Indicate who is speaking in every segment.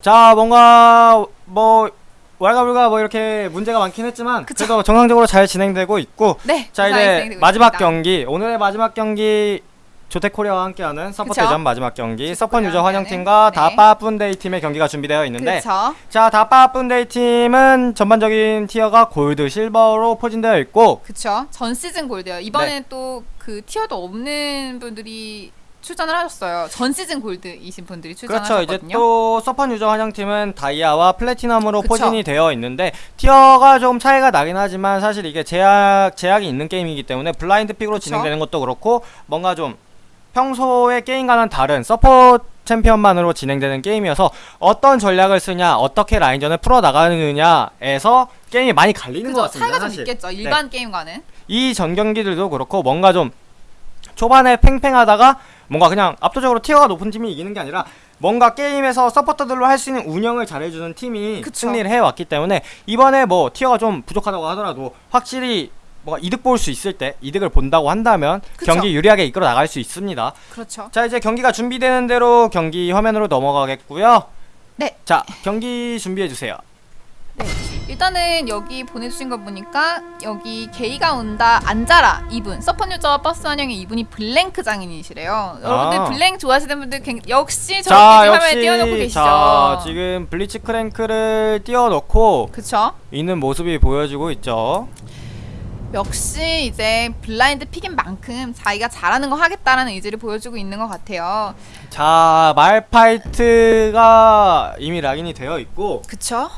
Speaker 1: 자 뭔가 뭐 왈가불가 뭐 이렇게 문제가 많긴 했지만
Speaker 2: 그쵸.
Speaker 1: 그래도 정상적으로 잘 진행되고 있고
Speaker 2: 네.
Speaker 1: 자 이제 마지막
Speaker 2: 있습니다.
Speaker 1: 경기 오늘의 마지막 경기 조텍코리아와 함께하는 서포
Speaker 2: 그쵸.
Speaker 1: 대전 마지막 경기 서펀 유저 환영팀과
Speaker 2: 네.
Speaker 1: 다빠뿐데이 팀의 경기가 준비되어 있는데. 자 다빠뿐데이 팀은 전반적인 tier가 골드, 실버로 포진되어 있고
Speaker 2: 그쵸. 전 시즌 골드요. 이번엔
Speaker 1: 네.
Speaker 2: 또그 티어도 없는 분들이 출전을 하셨어요. 전 시즌 골드이신 분들이
Speaker 1: 그렇죠.
Speaker 2: 출전하셨거든요.
Speaker 1: 이제 또 서펀 유저 환영팀은 다이아와 플래티넘으로
Speaker 2: 그쵸.
Speaker 1: 포진이 되어 있는데 tier가 좀 차이가 나긴 하지만 사실 이게 제약 제약이 있는 게임이기 때문에 blind pick으로
Speaker 2: 그쵸.
Speaker 1: 진행되는 것도 그렇고 뭔가 좀 평소의 게임과는 다른 서포 챔피언만으로 진행되는 게임이어서 어떤 전략을 쓰냐, 어떻게 라인전을 풀어 나가느냐에서 게임이 많이 갈리는 것
Speaker 2: 그죠.
Speaker 1: 같습니다.
Speaker 2: 차이가 좀
Speaker 1: 사실.
Speaker 2: 있겠죠. 일반 게임과는.
Speaker 1: 이 전 경기들도 그렇고 뭔가 좀 초반에 팽팽하다가 뭔가 그냥 압도적으로 티어가 높은 팀이 이기는 게 아니라 뭔가 게임에서 서포터들로 할 수 있는 운영을 잘해주는 팀이
Speaker 2: 그쵸.
Speaker 1: 승리를 해왔기 때문에 이번에 뭐 티어가 좀 부족하다고 하더라도 확실히 뭔가 이득 볼 수 있을 때 이득을 본다고 한다면
Speaker 2: 그쵸.
Speaker 1: 경기 유리하게 이끌어 나갈 수 있습니다.
Speaker 2: 그렇죠.
Speaker 1: 자 이제 경기가 준비되는 대로 경기 화면으로 넘어가겠고요.
Speaker 2: 네.
Speaker 1: 자 경기 준비해 주세요.
Speaker 2: 네. 일단은 여기 보내주신 거 보니까 여기 게이가 온다 앉아라 이분 서펀 유저와 버스 환영의 이분이 블랭크 장인이시래요. 여러분들 블랭 좋아하시는 분들 굉- 역시
Speaker 1: 자
Speaker 2: 저렇게 화면에 띄워놓고 계시죠.
Speaker 1: 자 지금 블리츠 크랭크를 띄워놓고
Speaker 2: 그쵸?
Speaker 1: 있는 모습이 보여지고 있죠.
Speaker 2: 역시 이제 blind pick인 만큼 자기가 잘하는 거 하겠다라는 의지를 보여주고 있는 것 같아요.
Speaker 1: 자, 말파이트가 이미 lock in이 되어 있고
Speaker 2: 그쵸?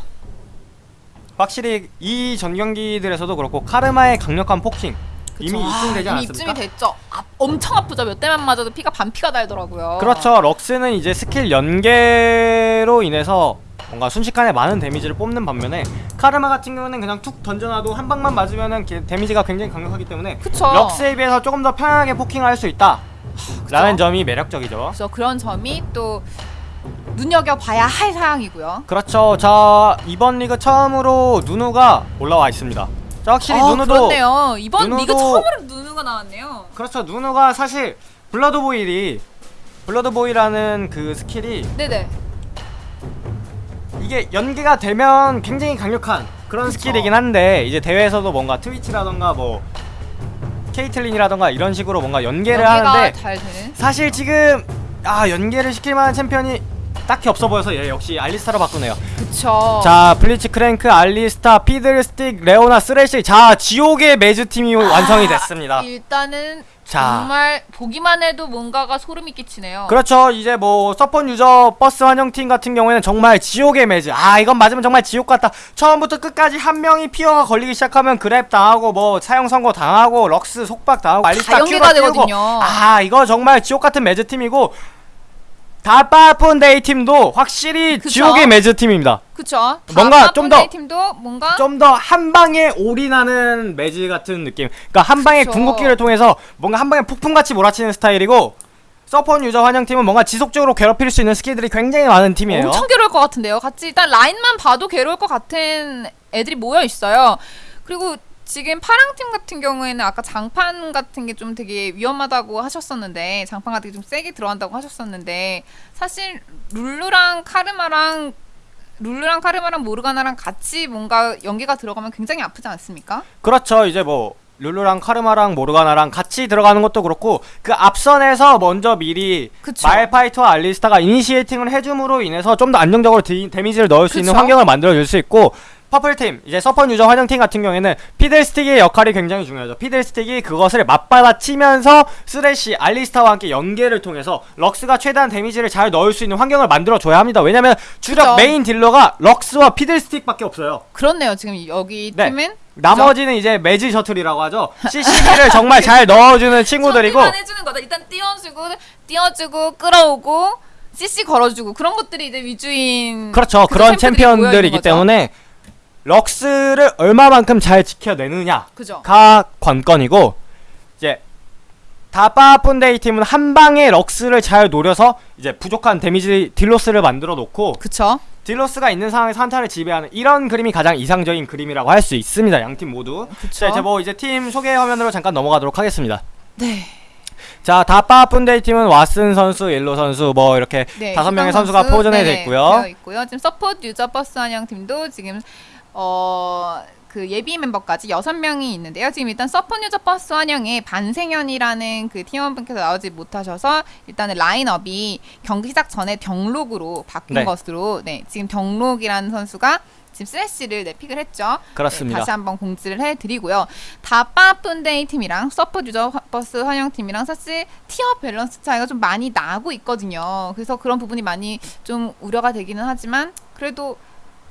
Speaker 1: 확실히 이 전 경기들에서도 그렇고 카르마의 강력한 poking 이미
Speaker 2: 그쵸.
Speaker 1: 입증되지
Speaker 2: 아, 이미
Speaker 1: 않았습니까?
Speaker 2: 입증이 됐죠. 아, 엄청 아프죠. 몇 대만 맞아도 피가 반 피가 달더라고요.
Speaker 1: 그렇죠. 럭스는 이제 스킬 연계로 인해서 뭔가 순식간에 많은 데미지를 뽑는 반면에 카르마 같은 경우는 그냥 툭 던져놔도 한 방만 맞으면은 게- 데미지가 굉장히 강력하기 때문에
Speaker 2: 그쵸.
Speaker 1: 럭스에 비해서 조금 더 편하게 poking할 수 있다. 라는 점이 매력적이죠.
Speaker 2: 그래서 그런 점이 또 눈여겨봐야 할 사항이고요.
Speaker 1: 그렇죠. 자 이번 리그 처음으로 누누가 올라와 있습니다. 자 확실히
Speaker 2: 아,
Speaker 1: 누누도
Speaker 2: 그렇네요. 이번
Speaker 1: 누누도-
Speaker 2: 리그 처음으로 누누가 나왔네요.
Speaker 1: 그렇죠. 누누가 사실 블러드보일이 블러드보이라는 그 스킬이
Speaker 2: 네네.
Speaker 1: 이게 연계가 되면 굉장히 강력한 그런
Speaker 2: 그쵸.
Speaker 1: 스킬이긴 한데 이제 대회에서도 뭔가 트위치라던가 뭐 케이틀린이라던가 이런 식으로 뭔가 연계를 하는데. 사실 지금 아 연계를 시킬 만한 챔피언이 딱히 없어 보여서 얘 역시 알리스타로 바꾸네요.
Speaker 2: 그쵸.
Speaker 1: 자 블리츠 크랭크 알리스타 피들스틱 레오나 쓰레쉬 자 지옥의 mez 팀이 완성이 됐습니다.
Speaker 2: 일단은
Speaker 1: 자
Speaker 2: 정말 보기만 해도 뭔가가 소름이 끼치네요.
Speaker 1: 그렇죠 이제 뭐 서펀 유저 버스 환영팀 같은 경우에는 정말 지옥의 mez 아 이건 맞으면 정말 지옥 같다 처음부터 끝까지 한 명이 fear가 걸리기 시작하면 grab 당하고 뭐 사형 선고 당하고 럭스 속박 당하고 알리스타 띄우고
Speaker 2: 되거든요.
Speaker 1: 아 이거 정말 지옥 같은 mez 팀이고 다빠뿐데이 팀도 확실히
Speaker 2: 그쵸?
Speaker 1: 지옥의 mez 팀입니다
Speaker 2: 그쵸.
Speaker 1: 뭔가 좀 더-
Speaker 2: 팀도 뭔가
Speaker 1: 좀 더 한 방에 올인하는 mez 같은 느낌. 그러니까 한 방에
Speaker 2: 그쵸.
Speaker 1: 궁극기를 통해서 뭔가 한 방에 폭풍같이 몰아치는 스타일이고 서펀 유저 환영 팀은 뭔가 지속적으로 괴롭힐 수 있는 스킬들이 굉장히 많은 팀이에요.
Speaker 2: 엄청 괴로울 것 같은데요. 같이 일단 라인만 봐도 괴로울 것 같은 애들이 모여 있어요. 그리고 지금 파랑팀 같은 경우에는 아까 장판 같은 게 좀 되게 위험하다고 하셨었는데 장판 같은 게 좀 세게 들어간다고 하셨었는데 사실 룰루랑 카르마랑 룰루랑 카르마랑 모르가나랑 같이 뭔가 연계가 들어가면 굉장히 아프지 않습니까?
Speaker 1: 그렇죠. 이제 뭐 룰루랑 카르마랑 모르가나랑 같이 들어가는 것도 그렇고 그 앞선에서 먼저 미리
Speaker 2: 그쵸.
Speaker 1: 말파이트와 알리스타가 initiating을 해줌으로 인해서 좀 더 안정적으로 디, 데미지를 넣을 수 있는
Speaker 2: 그쵸.
Speaker 1: 환경을 만들어 줄 수 있고 purple팀 이제 서펀 유저 환영팀 같은 경우에는 피들스틱의 역할이 굉장히 중요하죠 피들스틱이 그것을 맞받아치면서 쓰레쉬 알리스타와 함께 연계를 통해서 럭스가 최대한 데미지를 잘 넣을 수 있는 환경을 만들어 줘야 합니다 왜냐면 주력
Speaker 2: 그쵸.
Speaker 1: 메인 딜러가 럭스와 피들스틱밖에 없어요
Speaker 2: 그렇네요. 지금 여기
Speaker 1: 네.
Speaker 2: 팀은
Speaker 1: 나머지는 이제 mez 셔틀이라고 하죠. CC기를 정말 잘 넣어주는 친구들이고
Speaker 2: 만 해주는 거다. 일단 띄워주고 띄워주고 끌어오고 CC 걸어주고 그런 것들이 이제 위주인
Speaker 1: 그렇죠.
Speaker 2: 그
Speaker 1: 그런
Speaker 2: 있는
Speaker 1: 챔피언들이기. 때문에 럭스를 얼마만큼 잘 지켜내느냐가
Speaker 2: 그죠.
Speaker 1: 관건이고 이제 다빠푼데이 팀은 한 방에 럭스를 잘 노려서 이제 부족한 데미지 deal loss를 만들어 놓고
Speaker 2: 그쵸.
Speaker 1: deal loss가 있는 상황에서 한타를 지배하는 이런 그림이 가장 이상적인 그림이라고 할 수 있습니다. 양 팀 모두.
Speaker 2: 그쵸.
Speaker 1: 자 이제 뭐 이제 팀 소개 화면으로 잠깐 넘어가도록 하겠습니다.
Speaker 2: 네.
Speaker 1: 자, 다빠 분데이 팀은 왓슨 선수, 일로 선수 뭐 이렇게
Speaker 2: 네,
Speaker 1: 다섯 명의
Speaker 2: 희동
Speaker 1: 선수가
Speaker 2: 선수,
Speaker 1: 포진해
Speaker 2: 네네,
Speaker 1: 있고요.
Speaker 2: 있고요. 지금 서포트 유저 버스 한영 팀도 지금 어. 그 예비 멤버까지 여섯 명이 있는데요. 지금 일단 서포트 유저 버스 환영에 반생현이라는 그 팀원분께서 나오지 못하셔서 일단은 라인업이 경기 시작 전에 병록으로 바뀐
Speaker 1: 네.
Speaker 2: 것으로 네 지금 병록이라는 선수가 지금 쓰레쉬를 네, pick을 했죠.
Speaker 1: 그렇습니다.
Speaker 2: 네, 다시 한번 공지를 해드리고요. 다빠푼데이 팀이랑 서포트 유저 버스 환영 팀이랑 사실 tier 밸런스 차이가 좀 많이 나고 있거든요. 그래서 그런 부분이 많이 좀 우려가 되기는 하지만 그래도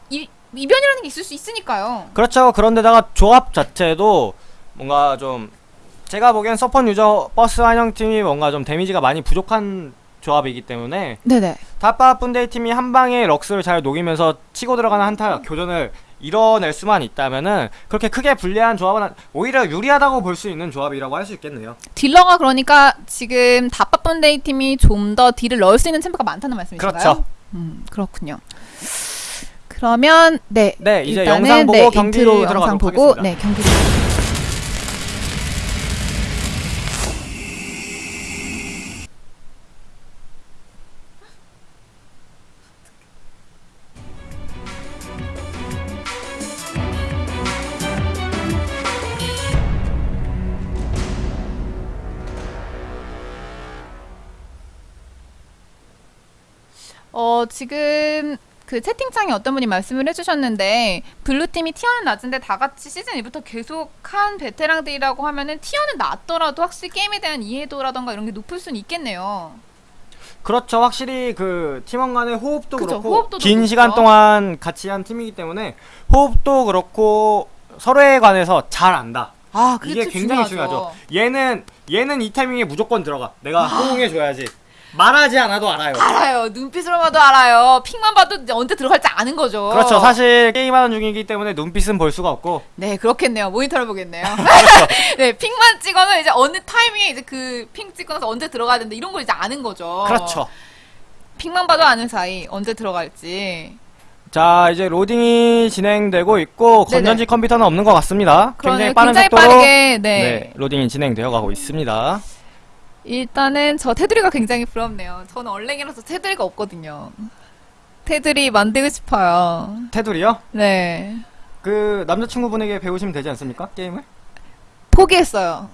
Speaker 2: 이, 이변이라는 게 있을 수 있으니까요.
Speaker 1: 그렇죠. 그런데다가 조합 자체도 뭔가 좀 제가 보기엔 서펀 유저 버스 한영 팀이 뭔가 좀 데미지가 많이 부족한 조합이기 때문에
Speaker 2: 네네.
Speaker 1: 다빠 분데이 팀이 한 방에 럭스를 잘 녹이면서 치고 들어가는 한타 교전을 이뤄낼 수만 있다면은 그렇게 크게 불리한 조합은 안- 오히려 유리하다고 볼 수 있는 조합이라고 할 수 있겠네요.
Speaker 2: 딜러가 그러니까 지금 다빠푼데이 팀이 좀 더 딜을 넣을 수 있는 챔프가 많다는 말씀이신가요?
Speaker 1: 그렇죠.
Speaker 2: 음 그렇군요. 그러면 네.
Speaker 1: 네, 이제 영상 보고
Speaker 2: 네,
Speaker 1: 경기
Speaker 2: 인트로 영상 보고
Speaker 1: 하겠습니다.
Speaker 2: 네 경기. 어 지금 그 채팅창에 어떤 분이 말씀을 해주셨는데 blue 팀이 tier는 낮은데 다 같이 시즌 1부터 계속 한 베테랑들이라고 하면은 tier는 낮더라도 확실히 게임에 대한 이해도라던가 이런 게 높을 수는 있겠네요.
Speaker 1: 그렇죠. 확실히 그 팀원 간의 호흡도
Speaker 2: 그쵸,
Speaker 1: 그렇고
Speaker 2: 호흡도
Speaker 1: 긴
Speaker 2: 높죠.
Speaker 1: 시간 동안 같이 한 팀이기 때문에 호흡도 그렇고 서로에 관해서 잘 안다.
Speaker 2: 아
Speaker 1: 이게 굉장히 중요하죠. 얘는 얘는 이 타이밍에 무조건 들어가. 내가 호응해 줘야지. 말하지 않아도 알아요.
Speaker 2: 알아요. 눈빛으로 봐도 알아요. 픽만 봐도 언제 들어갈지 아는 거죠.
Speaker 1: 그렇죠. 사실 게임하는 중이기 때문에 눈빛은 볼 수가 없고
Speaker 2: 네, 그렇겠네요. 모니터를 보겠네요. 네, 픽만 찍어면 이제 어느 타이밍에 이제 그픽 찍고 나서 언제 들어가야 된다 이런 걸 이제 아는 거죠.
Speaker 1: 그렇죠.
Speaker 2: 픽만 봐도 아는 사이 언제 들어갈지.
Speaker 1: 자 이제 로딩이 진행되고 있고
Speaker 2: 네네.
Speaker 1: 건전지 컴퓨터는 없는 것 같습니다. 굉장히. 빠른
Speaker 2: 굉장히
Speaker 1: 속도로
Speaker 2: 빠르게 네.
Speaker 1: 네, 로딩이 진행되어 가고 있습니다.
Speaker 2: 일단은 저 테두리가 굉장히 부럽네요. 저는 얼랭이라서 테두리가 없거든요. 테두리 만들고 싶어요.
Speaker 1: 테두리요?
Speaker 2: 네.
Speaker 1: 그 남자친구분에게 배우시면 되지 않습니까? 게임을?
Speaker 2: 포기했어요.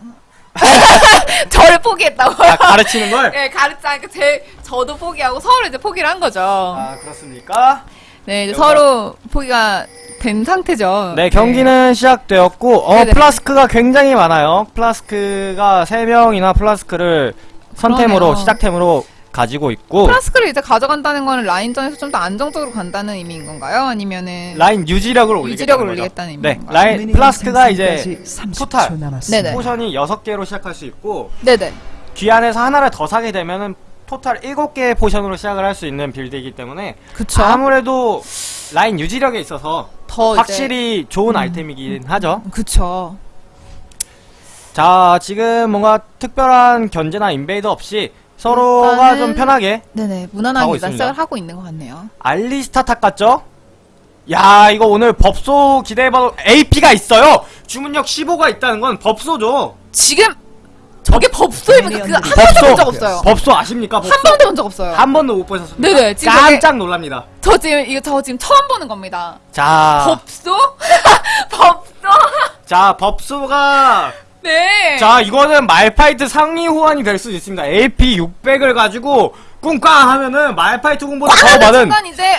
Speaker 2: 저를 포기했다고요.
Speaker 1: 아, 가르치는 걸?
Speaker 2: 네, 가르치니까 제 저도 포기하고 서로 이제 포기를 한 거죠.
Speaker 1: 아 그렇습니까?
Speaker 2: 네, 서로 포기가 된 상태죠.
Speaker 1: 네 경기는 시작되었고 어
Speaker 2: 네네.
Speaker 1: 플라스크가 굉장히 많아요. 플라스크가 3명이나 플라스크를 선템으로
Speaker 2: 그러네요.
Speaker 1: 시작템으로 가지고 있고
Speaker 2: 플라스크를 이제 가져간다는 거는 라인전에서 좀 더 안정적으로 간다는 의미인 건가요? 아니면은
Speaker 1: 라인 유지력을 올리겠다는
Speaker 2: 유지력을
Speaker 1: 거죠.
Speaker 2: 올리겠다는 의미인
Speaker 1: 네,
Speaker 2: 건가요?
Speaker 1: 라인 플라스크가 이제 total.
Speaker 2: 네네.
Speaker 1: potion이 6개로 시작할 수 있고
Speaker 2: 네네.
Speaker 1: 귀환에서 하나를 더 사게 되면은 total 7개의 potion으로 시작을 할 수 있는 build이기 때문에
Speaker 2: 그쵸.
Speaker 1: 아무래도 라인 유지력에 있어서
Speaker 2: 더 이제-
Speaker 1: 확실히 좋은 아이템이긴 하죠.
Speaker 2: 그쵸.
Speaker 1: 자, 지금 뭔가 특별한 견제나 invade 없이 서로가 좀 편하게
Speaker 2: 네네. 무난하게. 시작을 하고 있는 것 같네요.
Speaker 1: 알리스타 top 같죠? 야, 이거 오늘 법소 기대해봐도 AP가 있어요! 주문력 15가 있다는 건 법소죠!
Speaker 2: 지금 저게 법소입니까? 그한 번도 본 적 없어요.
Speaker 1: 법소 아십니까? 법소?
Speaker 2: 한 번도 본 적 없어요.
Speaker 1: 한 번도 못 보셨습니까?
Speaker 2: 네네, 지금
Speaker 1: 깜짝 놀랍니다.
Speaker 2: 저 지금 이거 저 지금 처음 보는 겁니다.
Speaker 1: 자,
Speaker 2: 법소? 법소?
Speaker 1: 자, 법소가
Speaker 2: 네.
Speaker 1: 자, 이거는 말파이트 상위 호환이 될 수 있습니다. AP 600을 가지고 꿍꽝 하면은 말파이트 공보다 더 많은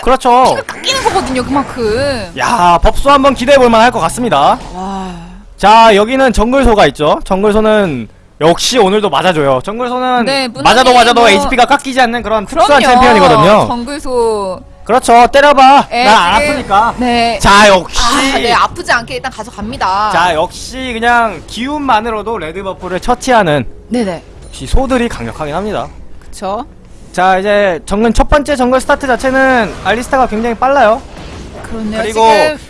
Speaker 1: 그렇죠.
Speaker 2: 피가 깎이는 거거든요. 그만큼.
Speaker 1: 야, 법소 한번 기대해 볼 만할 것 같습니다.
Speaker 2: 와.
Speaker 1: 자, 여기는 정글소가 있죠. 정글소는 역시 오늘도 맞아줘요. 정글소는
Speaker 2: 네,
Speaker 1: 맞아도 맞아도
Speaker 2: 뭐-
Speaker 1: HP가 깎이지 않는 그런 특수한
Speaker 2: 그럼요.
Speaker 1: 챔피언이거든요.
Speaker 2: 정글소.
Speaker 1: 그렇죠. 때려봐.
Speaker 2: 에,
Speaker 1: 나안
Speaker 2: 지금-
Speaker 1: 아프니까.
Speaker 2: 네.
Speaker 1: 자, 역시.
Speaker 2: 아, 네, 아프지 않게 일단 가져갑니다.
Speaker 1: 자, 역시 그냥 기운만으로도 red buff를 처치하는
Speaker 2: 네네.
Speaker 1: 역시 소들이 강력하긴 합니다.
Speaker 2: 그쵸.
Speaker 1: 자, 이제 정글 첫 번째 정글 스타트 자체는 알리스타가 굉장히 빨라요.
Speaker 2: 그렇네요.
Speaker 1: 그리고.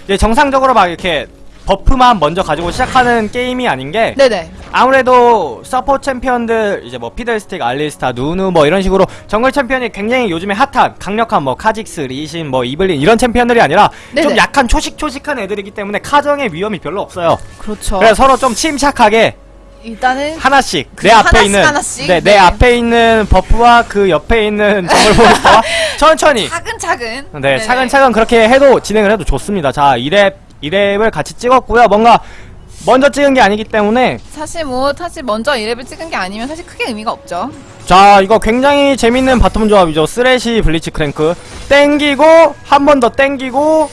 Speaker 1: 이제 정상적으로 막 이렇게 buff만 먼저 가지고 시작하는 게임이 아닌 게
Speaker 2: 네네.
Speaker 1: 아무래도 서포 챔피언들 이제 뭐 피들스틱, 알리스타, 누누 뭐 이런 식으로 정글 챔피언이 굉장히 요즘에 핫한 강력한 뭐 카직스, 리신, 뭐 이블린 이런 챔피언들이 아니라
Speaker 2: 네네.
Speaker 1: 좀 약한 초식초식한 애들이기 때문에 카정의 위험이 별로 없어요.
Speaker 2: 그렇죠.
Speaker 1: 그래서 서로 좀 침착하게
Speaker 2: 일단은
Speaker 1: 하나씩 내 앞에
Speaker 2: 하나씩
Speaker 1: 있는
Speaker 2: 하나씩?
Speaker 1: 네, 내
Speaker 2: 네.
Speaker 1: 앞에 있는 buff와 그 옆에 있는 정글 몬스터와 천천히
Speaker 2: 차근차근.
Speaker 1: 네,
Speaker 2: 네네.
Speaker 1: 차근차근 그렇게 해도 진행을 해도 좋습니다. 자, 2렙 2렙을 같이 찍었고요. 뭔가 먼저 찍은 게 아니기 때문에
Speaker 2: 사실 뭐 사실 먼저 1렙을 찍은 게 아니면 사실 크게 의미가 없죠.
Speaker 1: 자, 이거 굉장히 재밌는 bottom 조합이죠. 쓰레쉬 블리츠크랭크 땡기고 한 번 더 땡기고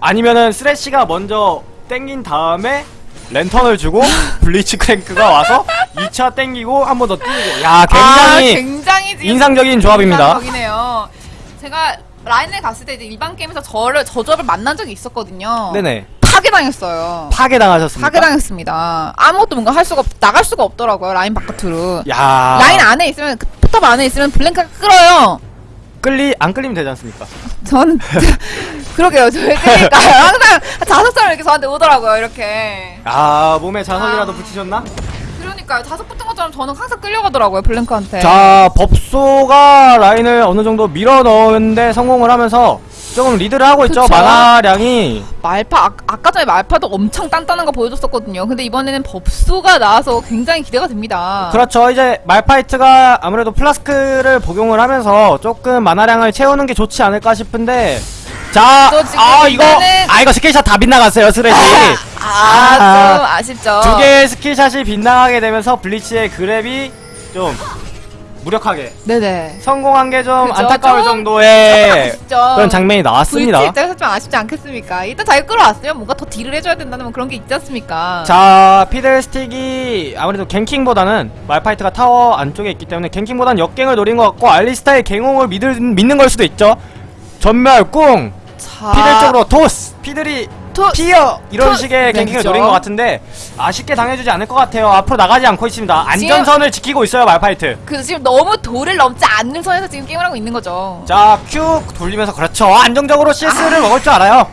Speaker 1: 아니면은 쓰레쉬가 먼저 땡긴 다음에 랜턴을 주고 블리츠크랭크가 와서 2차 땡기고 한 번더 띄우고 야, 굉장히
Speaker 2: 아, 굉장히
Speaker 1: 인상적인 조합입니다.
Speaker 2: 제가 라인을 갔을 때 이제 일반 게임에서 저를 저 조합을 만난 적이 있었거든요.
Speaker 1: 네네.
Speaker 2: 파괴당했어요.
Speaker 1: 파괴당하셨습니까?
Speaker 2: 파괴당했습니다. 아무것도 뭔가 할 수가 없, 나갈 수가 없더라고요. 라인 바깥으로.
Speaker 1: 야.
Speaker 2: 라인 안에 있으면 그 포탑 안에 있으면 블랭크가 끌어요.
Speaker 1: 끌리 안 끌리면 되지 않습니까?
Speaker 2: 전 그러게요. 저 그러니까요. 항상 자석처럼 이렇게 저한테 오더라고요. 이렇게.
Speaker 1: 아, 몸에 자석이라도
Speaker 2: 아.
Speaker 1: 붙이셨나?
Speaker 2: 그러니까요. 자석 붙은 것처럼 저는 항상 끌려가더라고요. 블랭크한테.
Speaker 1: 자, 법소가 라인을 어느 정도 밀어 넣는데 성공을 하면서 조금 리드를 하고 있죠.
Speaker 2: 그쵸.
Speaker 1: 마나량이
Speaker 2: 말파 아, 아까 전에 말파도 엄청 단단한 거 보여줬었거든요. 근데 이번에는 법소가 나와서 굉장히 기대가 됩니다.
Speaker 1: 그렇죠. 이제 말파이트가 아무래도 플라스크를 복용을 하면서 조금 마나량을 채우는 게 좋지 않을까 싶은데 자, 아 이거 아 이거 skill shot 다 빗나갔어요, 쓰레쉬.
Speaker 2: 아,
Speaker 1: 아.
Speaker 2: 좀 아쉽죠.
Speaker 1: 두 개의 skill shot이 빗나가게 되면서 블리츠의 grab이 좀 무력하게
Speaker 2: 네네.
Speaker 1: 성공한 게 좀
Speaker 2: 그죠?
Speaker 1: 안타까울
Speaker 2: 좀
Speaker 1: 정도의
Speaker 2: 아쉽죠.
Speaker 1: 그런 장면이 나왔습니다.
Speaker 2: VT 입장에서 좀 아쉽지 않겠습니까? 일단 잘 끌어왔으면 뭔가 더 deal을 해줘야 된다는 뭐 그런 게 있지 않습니까?
Speaker 1: 자, 피들스틱이 아무래도 ganking보다는 말파이트가 타워 안쪽에 있기 때문에 ganking보다는 역gank을 노린 것 같고 알리스타의 gank 호응을 믿을, 믿는 걸 수도 있죠. 전멸, 꿍,
Speaker 2: 자,
Speaker 1: 피들 쪽으로 토스, 피들이
Speaker 2: 토-
Speaker 1: 피어 이런
Speaker 2: 토-
Speaker 1: 식의
Speaker 2: 네,
Speaker 1: 갱킹을
Speaker 2: 그죠.
Speaker 1: 노린 것 같은데 아쉽게 당해주지 않을 것 같아요. 앞으로 나가지 않고 있습니다. 안전선을 지키고 있어요, 말파이트.
Speaker 2: 그 지금 너무 돌을 넘지 않는 선에서 지금 게임을 하고 있는 거죠.
Speaker 1: 자, 큐 돌리면서 그렇죠. 안정적으로 CS를 먹을 줄 알아요.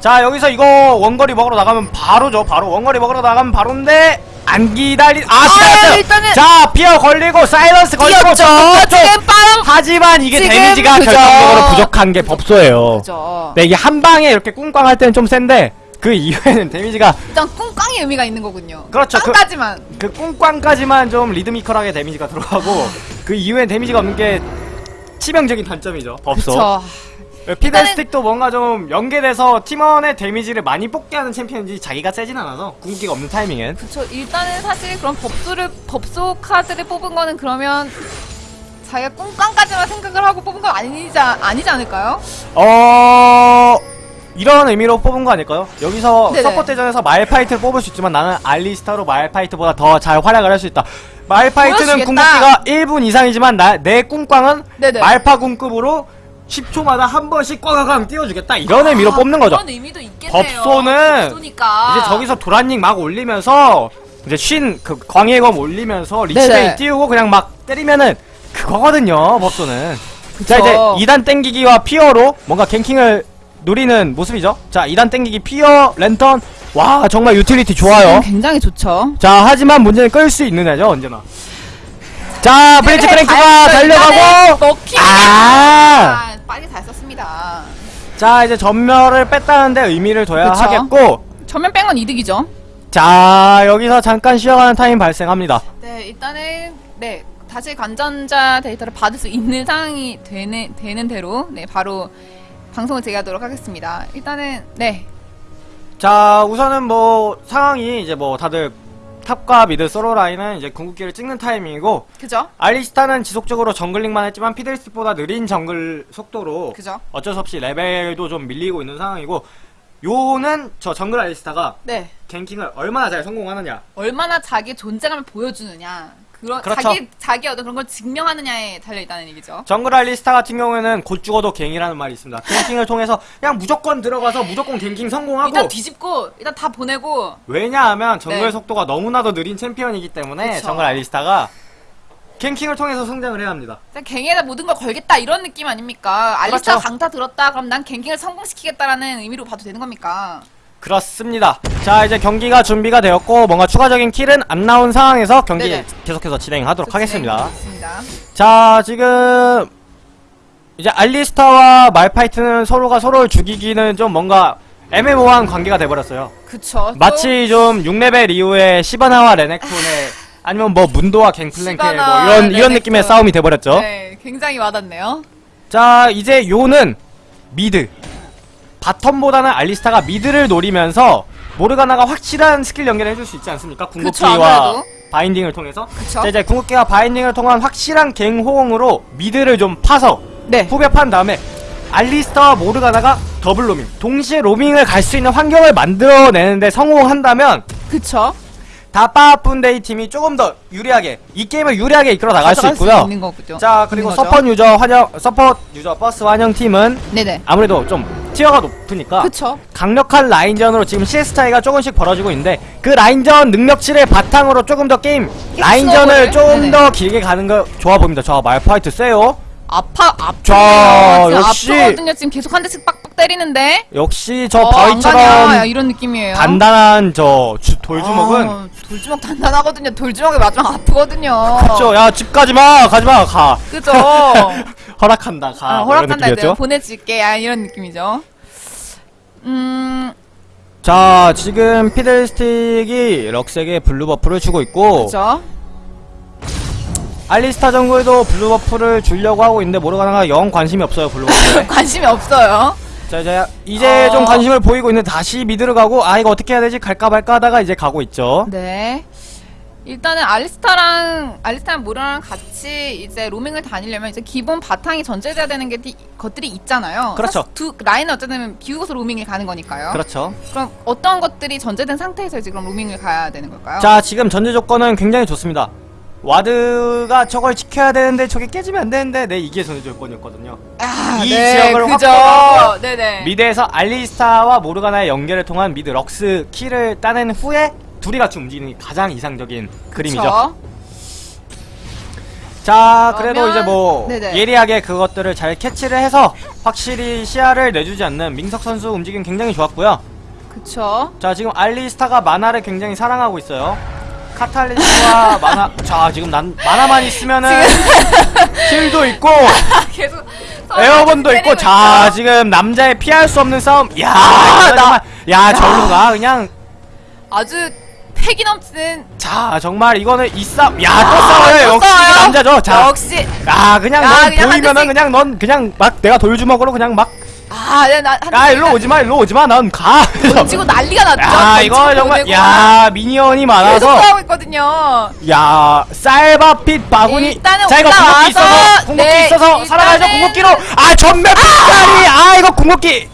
Speaker 1: 자, 여기서 이거 원거리 먹으러 나가면 바로죠. 바로 원거리 먹으러 나가면 바로인데 안 기다리 아 기다렸어요.
Speaker 2: 일단은
Speaker 1: 자, 피어 걸리고 사이런스 걸리고.
Speaker 2: 지금 빵.
Speaker 1: 하지만 이게 데미지가
Speaker 2: 그죠.
Speaker 1: 결정적으로 부족한 게 법소예요.
Speaker 2: 그죠.
Speaker 1: 네, 이게 한 방에 이렇게 꿍꽝 할 때는 좀 센데 그 이후에는 데미지가
Speaker 2: 일단 꿍꽝의 의미가 있는 거군요.
Speaker 1: 그렇죠. 그-
Speaker 2: 꽝까지만.
Speaker 1: 그 꿍꽝까지만 좀 리드미컬하게 데미지가 들어가고 그 이후엔 데미지가 없는 게 치명적인 단점이죠. 법소.
Speaker 2: 그쵸.
Speaker 1: 피들스틱도 뭔가 좀 연계돼서 팀원의 데미지를 많이 뽑게 하는 챔피언인지 자기가 세진 않아서 궁극기가 없는 타이밍엔
Speaker 2: 그쵸. 일단은 사실 그런 법소를 법소 카드를 뽑은 거는 그러면 자기가 꿍꽝까지만 생각을 하고 뽑은 건 아니지 아니지 않을까요?
Speaker 1: 어 이런 의미로 뽑은 거 아닐까요? 여기서
Speaker 2: 네네.
Speaker 1: 서포 대전에서 말파이트를 뽑을 수 있지만 나는 알리스타로 말파이트보다 더 잘 활약을 할 수 있다. 말파이트는
Speaker 2: 보여주겠다.
Speaker 1: 궁극기가 1분 이상이지만 나, 내 꿈꽝은
Speaker 2: 네네.
Speaker 1: 말파 궁급으로 10초마다 한 번씩 꽝꽝 띄워주겠다. 이런 의미로
Speaker 2: 아,
Speaker 1: 뽑는 거죠.
Speaker 2: 그런 의미도 있겠네요.
Speaker 1: 법소는
Speaker 2: 법소니까.
Speaker 1: 이제 저기서 도란닝 막 올리면서 이제 쉰 그 광휘검 올리면서
Speaker 2: 네네.
Speaker 1: Lich Bane 띄우고 그냥 막 때리면은 그거거든요 법소는 자
Speaker 2: 그쵸.
Speaker 1: 이제 2단 땡기기와 fear로 뭔가 ganking을 노리는 모습이죠 자 2단 땡기기 fear 랜턴 와 정말 유틸리티 좋아요
Speaker 2: 굉장히 좋죠.
Speaker 1: 자 하지만 문제는 끌 수 있느냐죠 언제나 자 블리츠
Speaker 2: 네,
Speaker 1: 크랭크가
Speaker 2: 잘- 일단은
Speaker 1: 달려가고
Speaker 2: 먹히게
Speaker 1: 아!
Speaker 2: 썼습니다.
Speaker 1: 자 이제 점멸을 뺐다는 데 의미를 둬야
Speaker 2: 그쵸.
Speaker 1: 하겠고
Speaker 2: 전면 뺀건 이득이죠.
Speaker 1: 자 여기서 잠깐 쉬어가는 타임 발생합니다
Speaker 2: 네, 일단은 네 다시 관전자 데이터를 받을 수 있는 상황이 되는 되는 대로 네 바로 방송을 재개하도록 하겠습니다. 일단은 네
Speaker 1: 자 우선은 뭐 상황이 이제 뭐 다들 top과 mid 서로 라인은 이제 궁극기를 찍는 타이밍이고
Speaker 2: 그죠?
Speaker 1: 알리스타는 지속적으로 jungling만 했지만 피들스틱보다 느린 정글 속도로
Speaker 2: 그죠?
Speaker 1: 어쩔 수 없이 레벨도 좀 밀리고 있는 상황이고 요는 저 정글 알리스타가
Speaker 2: 네
Speaker 1: 갱킹을 얼마나 잘 성공하느냐
Speaker 2: 얼마나 자기 존재감을 보여주느냐 그런
Speaker 1: 그렇죠.
Speaker 2: 자기 자기 어떤 그런 걸 증명하느냐에 달려 있다는 얘기죠.
Speaker 1: 정글 알리스타 같은 경우에는 곧 죽어도 갱이라는 말이 있습니다 갱킹을 통해서 그냥 무조건 들어가서 무조건 갱킹 성공하고
Speaker 2: 일단 뒤집고 일단 다 보내고
Speaker 1: 왜냐하면 정글
Speaker 2: 네.
Speaker 1: 속도가 너무나도 느린 챔피언이기 때문에
Speaker 2: 그쵸.
Speaker 1: 정글 알리스타가 갱킹을 통해서 성장을 해야 합니다
Speaker 2: 일단 갱에다 모든 걸 걸겠다 이런 느낌 아닙니까? 알리스타
Speaker 1: 그렇죠.
Speaker 2: 강타 들었다 그럼 난 갱킹을 성공시키겠다라는 의미로 봐도 되는 겁니까?
Speaker 1: 그렇습니다. 자 이제 경기가 준비가 되었고 뭔가 추가적인 킬은 안 나온 상황에서 경기
Speaker 2: 네네.
Speaker 1: 계속해서 진행하도록 하겠습니다.
Speaker 2: 진행하겠습니다.
Speaker 1: 자 지금 이제 알리스타와 말파이트는 서로가 서로를 죽이기는 좀 뭔가 애매모호한 관계가 돼버렸어요.
Speaker 2: 그쵸. 또
Speaker 1: 마치 좀 6레벨 이후에 시바나와 레넥톤의 아니면 뭐 문도와 갱플랭크의 뭐 이런 이런
Speaker 2: 레넥톤.
Speaker 1: 느낌의 싸움이 돼버렸죠.
Speaker 2: 네, 굉장히 와닿네요.
Speaker 1: 자 이제 요는 mid bottom보다는 알리스타가 mid를 노리면서 모르가나가 확실한 스킬 연결을 해줄 수 있지 않습니까? 궁극기와. binding을 통해서
Speaker 2: 그쵸.
Speaker 1: 자, 이제 궁극기와 binding을 통한 확실한 gank 호응으로 mid를 좀 파서
Speaker 2: 네.
Speaker 1: 후벼 판 다음에 알리스타와 모르가나가 더블 로밍 동시에 로밍을 갈 수 있는 환경을 만들어내는데 성공한다면
Speaker 2: 그쵸.
Speaker 1: 다빠분데이 팀이 조금 더 유리하게 이 게임을 유리하게 이끌어 나갈 수 있고요.
Speaker 2: 거죠.
Speaker 1: 자 그리고. 서폿 유저 환영 서폿 유저 버스 환영 팀은
Speaker 2: 네네.
Speaker 1: 아무래도 좀 티어가 높으니까
Speaker 2: 그쵸.
Speaker 1: 강력한 라인전으로 지금 CS 차이가 조금씩 벌어지고 있는데 그 라인전 능력치를 바탕으로 조금 더 게임 라인전을? 조금. 더 길게 가는 거 좋아 보입니다. 저 말파이트 세요.
Speaker 2: 아파.
Speaker 1: 자,
Speaker 2: 지금
Speaker 1: 역시.
Speaker 2: 아프거든요. 지금 계속 한 대씩 빡빡 때리는데.
Speaker 1: 역시 저
Speaker 2: 어,
Speaker 1: 바위처럼
Speaker 2: 이런 느낌이에요.
Speaker 1: 단단한 저 주- 돌주먹은
Speaker 2: 아, 돌주먹 단단하거든요. 돌주먹에 맞으면 아프거든요.
Speaker 1: 그쵸 야 집 가지마 가지마 가
Speaker 2: 그죠.
Speaker 1: 허락한다 가
Speaker 2: 아,
Speaker 1: 뭐 이런
Speaker 2: 허락한다
Speaker 1: 느낌이었죠?
Speaker 2: 보내줄게. 아, 이런 느낌이죠. 음,
Speaker 1: 자 지금 피들스틱이 럭스에게 blue buff를 주고 있고
Speaker 2: 그죠.
Speaker 1: 알리스타 정글도 blue buff를 주려고 하고 있는데 모르가나가 영 관심이 없어요 blue buff에
Speaker 2: 관심이 없어요.
Speaker 1: 자 이제 이제
Speaker 2: 어.
Speaker 1: 좀 관심을 보이고 있는데 다시 mid를 가고 아 이거 어떻게 해야 되지 갈까 말까 하다가 이제 가고 있죠
Speaker 2: 네. 일단은 알리스타랑 알리스타랑 모라랑 같이 이제 로밍을 다니려면 이제 기본 바탕이 전제돼야 되는 게 티- 것들이 있잖아요.
Speaker 1: 그렇죠.
Speaker 2: 두 라인은 어쨌든 비우고서 로밍을 가는 거니까요.
Speaker 1: 그렇죠
Speaker 2: 그럼 어떤 것들이 전제된 상태에서 그럼 로밍을 가야 되는 걸까요?
Speaker 1: 자 지금 전제 조건은 굉장히 좋습니다 ward가 저걸 지켜야 되는데 저게 깨지면 안 되는데 네 이게 전제 조건이었거든요
Speaker 2: 아,
Speaker 1: 이
Speaker 2: 네,
Speaker 1: 지역을
Speaker 2: 그죠.
Speaker 1: 확보하고
Speaker 2: 네네.
Speaker 1: mid에서 알리스타와 모르가나의 연결을 통한 mid 럭스 kill을 따낸 후에 둘이 같이 움직이는 게 가장 이상적인 그림이죠
Speaker 2: 그쵸?
Speaker 1: 자 그래도
Speaker 2: 그러면-
Speaker 1: 이제 뭐
Speaker 2: 네네.
Speaker 1: 예리하게 그것들을 잘 캐치를 해서 확실히 시야를 내주지 않는 민석 선수 움직임 굉장히 좋았고요
Speaker 2: 그쵸.
Speaker 1: 자 지금 알리스타가 만화를 굉장히 사랑하고 있어요 카탈리스와 만화 자 지금 난 만화만 있으면은 힐도 있고
Speaker 2: 계속
Speaker 1: 에어건도 있고 자
Speaker 2: 있죠.
Speaker 1: 지금 남자의 피할 수 없는 싸움. 야
Speaker 2: 아,
Speaker 1: 이거
Speaker 2: 나-
Speaker 1: 정말. 야 절로가 그냥.
Speaker 2: 아주 패기 넘치는
Speaker 1: 자 정말 이거는 이 싸움. 야또
Speaker 2: 아,
Speaker 1: 싸워요.
Speaker 2: 또
Speaker 1: 역시
Speaker 2: 싸워요?
Speaker 1: 남자죠. 자.
Speaker 2: 역시.
Speaker 1: 야 그냥
Speaker 2: 야,
Speaker 1: 넌
Speaker 2: 그냥 한
Speaker 1: 보이면은. 그냥 넌 그냥 막 내가 돌주먹으로 그냥 막야
Speaker 2: 아, 네, 나, 한
Speaker 1: 일로 오지마 일로 오지마 넌가
Speaker 2: 던지고 난리가 났죠.
Speaker 1: 야 이거 정말. 야 미니언이
Speaker 2: 계속
Speaker 1: 많아서
Speaker 2: 싸우고 있거든요.
Speaker 1: 야 쌀밥빛 바구니
Speaker 2: 일단은
Speaker 1: 자 이거 궁극기 있어서 궁극기
Speaker 2: 네,
Speaker 1: 있어서 살아가죠 궁극기로 아 전멸 pit살이 아 이거 궁극기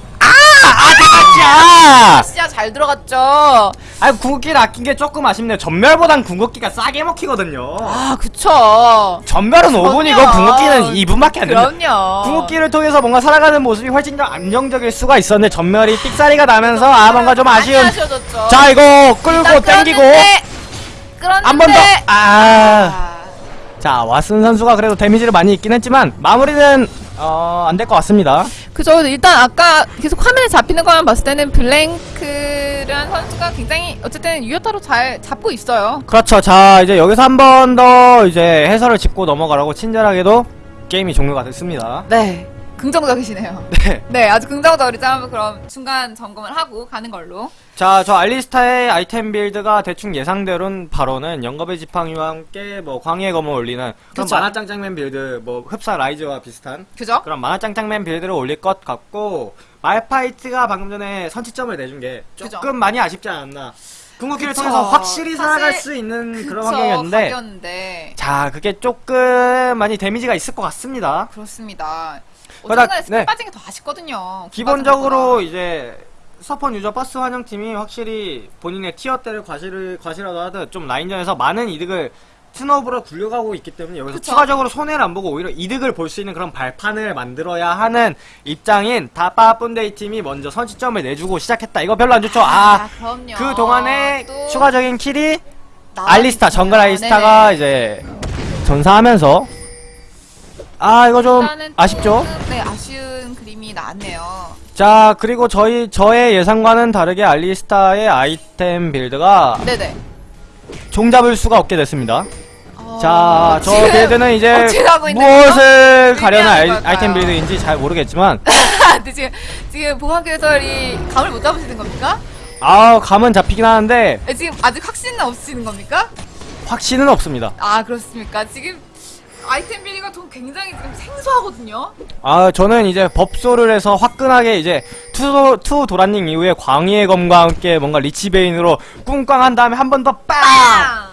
Speaker 1: 대박이야
Speaker 2: 시야 잘 들어갔죠.
Speaker 1: 아 궁극기를 아낀 게 조금 아쉽네요 전멸보단 궁극기가 싸게 먹히거든요
Speaker 2: 아, 그쵸.
Speaker 1: 전멸은 5분이고
Speaker 2: 그럼요.
Speaker 1: 궁극기는 2분밖에 안 됩니다
Speaker 2: 그럼요.
Speaker 1: 궁극기를 통해서 뭔가 살아가는 모습이 훨씬 더 안정적일 수가 있었는데 전멸이 삑사리가 나면서 아 뭔가 좀 아쉬운
Speaker 2: 아쉬워졌죠.
Speaker 1: 자 이거 끌고 땡기고. 한 번 더 아.
Speaker 2: 아,
Speaker 1: 자 왓슨 선수가 그래도 데미지를 많이 입긴 했지만 마무리는 어, 안 될 것 같습니다
Speaker 2: 그죠. 일단 아까 계속 화면에 잡히는 것만 봤을 때는 블랭크라는 선수가 굉장히 어쨌든 유효타로 잘 잡고 있어요.
Speaker 1: 그렇죠 자 이제 여기서 한 번 더 이제 해설을 짚고 넘어가라고 친절하게도 게임이 종료가 됐습니다
Speaker 2: 네. 긍정적이시네요.
Speaker 1: 네.
Speaker 2: 네, 아주 긍정적이죠. 한번 그럼 중간 점검을 하고 가는 걸로.
Speaker 1: 자, 저 알리스타의 아이템 build가 대충 예상대로는 바로는 영겁의 지팡이와 함께 뭐 광휘의 검을 올리는 그런
Speaker 2: 그쵸.
Speaker 1: 마나짱짱맨 build, 뭐 흡사 라이즈와 비슷한
Speaker 2: 그죠?
Speaker 1: 그런 마나짱짱맨 build를 올릴 것 같고 말파이트가 방금 전에 선취점을 내준 게 조금
Speaker 2: 그죠.
Speaker 1: 많이 아쉽지 않았나. 궁극기를
Speaker 2: 그쵸.
Speaker 1: 통해서 확실히 살아갈 수 있는 그런 환경이었는데
Speaker 2: 가격인데.
Speaker 1: 자, 그게 조금 많이 데미지가 있을 것 같습니다.
Speaker 2: 그렇습니다. 어쨌든
Speaker 1: 네.
Speaker 2: 빠진 게 더 아쉽거든요.
Speaker 1: 기본적으로 이제 서펀 유저 버스 환영팀이 확실히 본인의 tier대를 과시를 과시라도 하듯 좀 라인전에서 많은 이득을 snowball을 굴려가고 있기 때문에 여기서
Speaker 2: 그쵸.
Speaker 1: 추가적으로 손해를 안 보고 오히려 이득을 볼 수 있는 그런 발판을 만들어야 하는 입장인 다빠 뿐데이 팀이 먼저 선취점을 내주고 시작했다. 이거 별로 안 좋죠. 아,
Speaker 2: 그럼요.
Speaker 1: 그 동안에
Speaker 2: 또
Speaker 1: 추가적인 kill이 알리스타 정글. 알리스타가
Speaker 2: 네네.
Speaker 1: 이제 전사하면서 아 이거 좀 아쉽죠.
Speaker 2: 좀, 네, 아쉬운 그림이 나왔네요.
Speaker 1: 자 그리고 저희 저의 예상과는 다르게 알리스타의 아이템 build가
Speaker 2: 네네.
Speaker 1: 종 잡을 수가 없게 됐습니다.
Speaker 2: 어,
Speaker 1: 자, 저
Speaker 2: 지금
Speaker 1: build는 이제 무엇을? 가려는 아이? 아이템 build인지 잘 모르겠지만
Speaker 2: 지금 지금 해설이 감을 못 잡으시는 겁니까?
Speaker 1: 아 감은 잡히긴 하는데
Speaker 2: 에, 지금 아직 확신은 없으시는 겁니까?
Speaker 1: 확신은 없습니다.
Speaker 2: 아 그렇습니까? 지금 아이템 build가 좀 굉장히 지금 생소하거든요.
Speaker 1: 아 저는 이제 법소를 해서 화끈하게 이제 two, two 도란링 이후에 광휘의 검과 함께 뭔가 리치베인으로 꿍꽝 한 다음에 한 번 더 빵!
Speaker 2: 빵!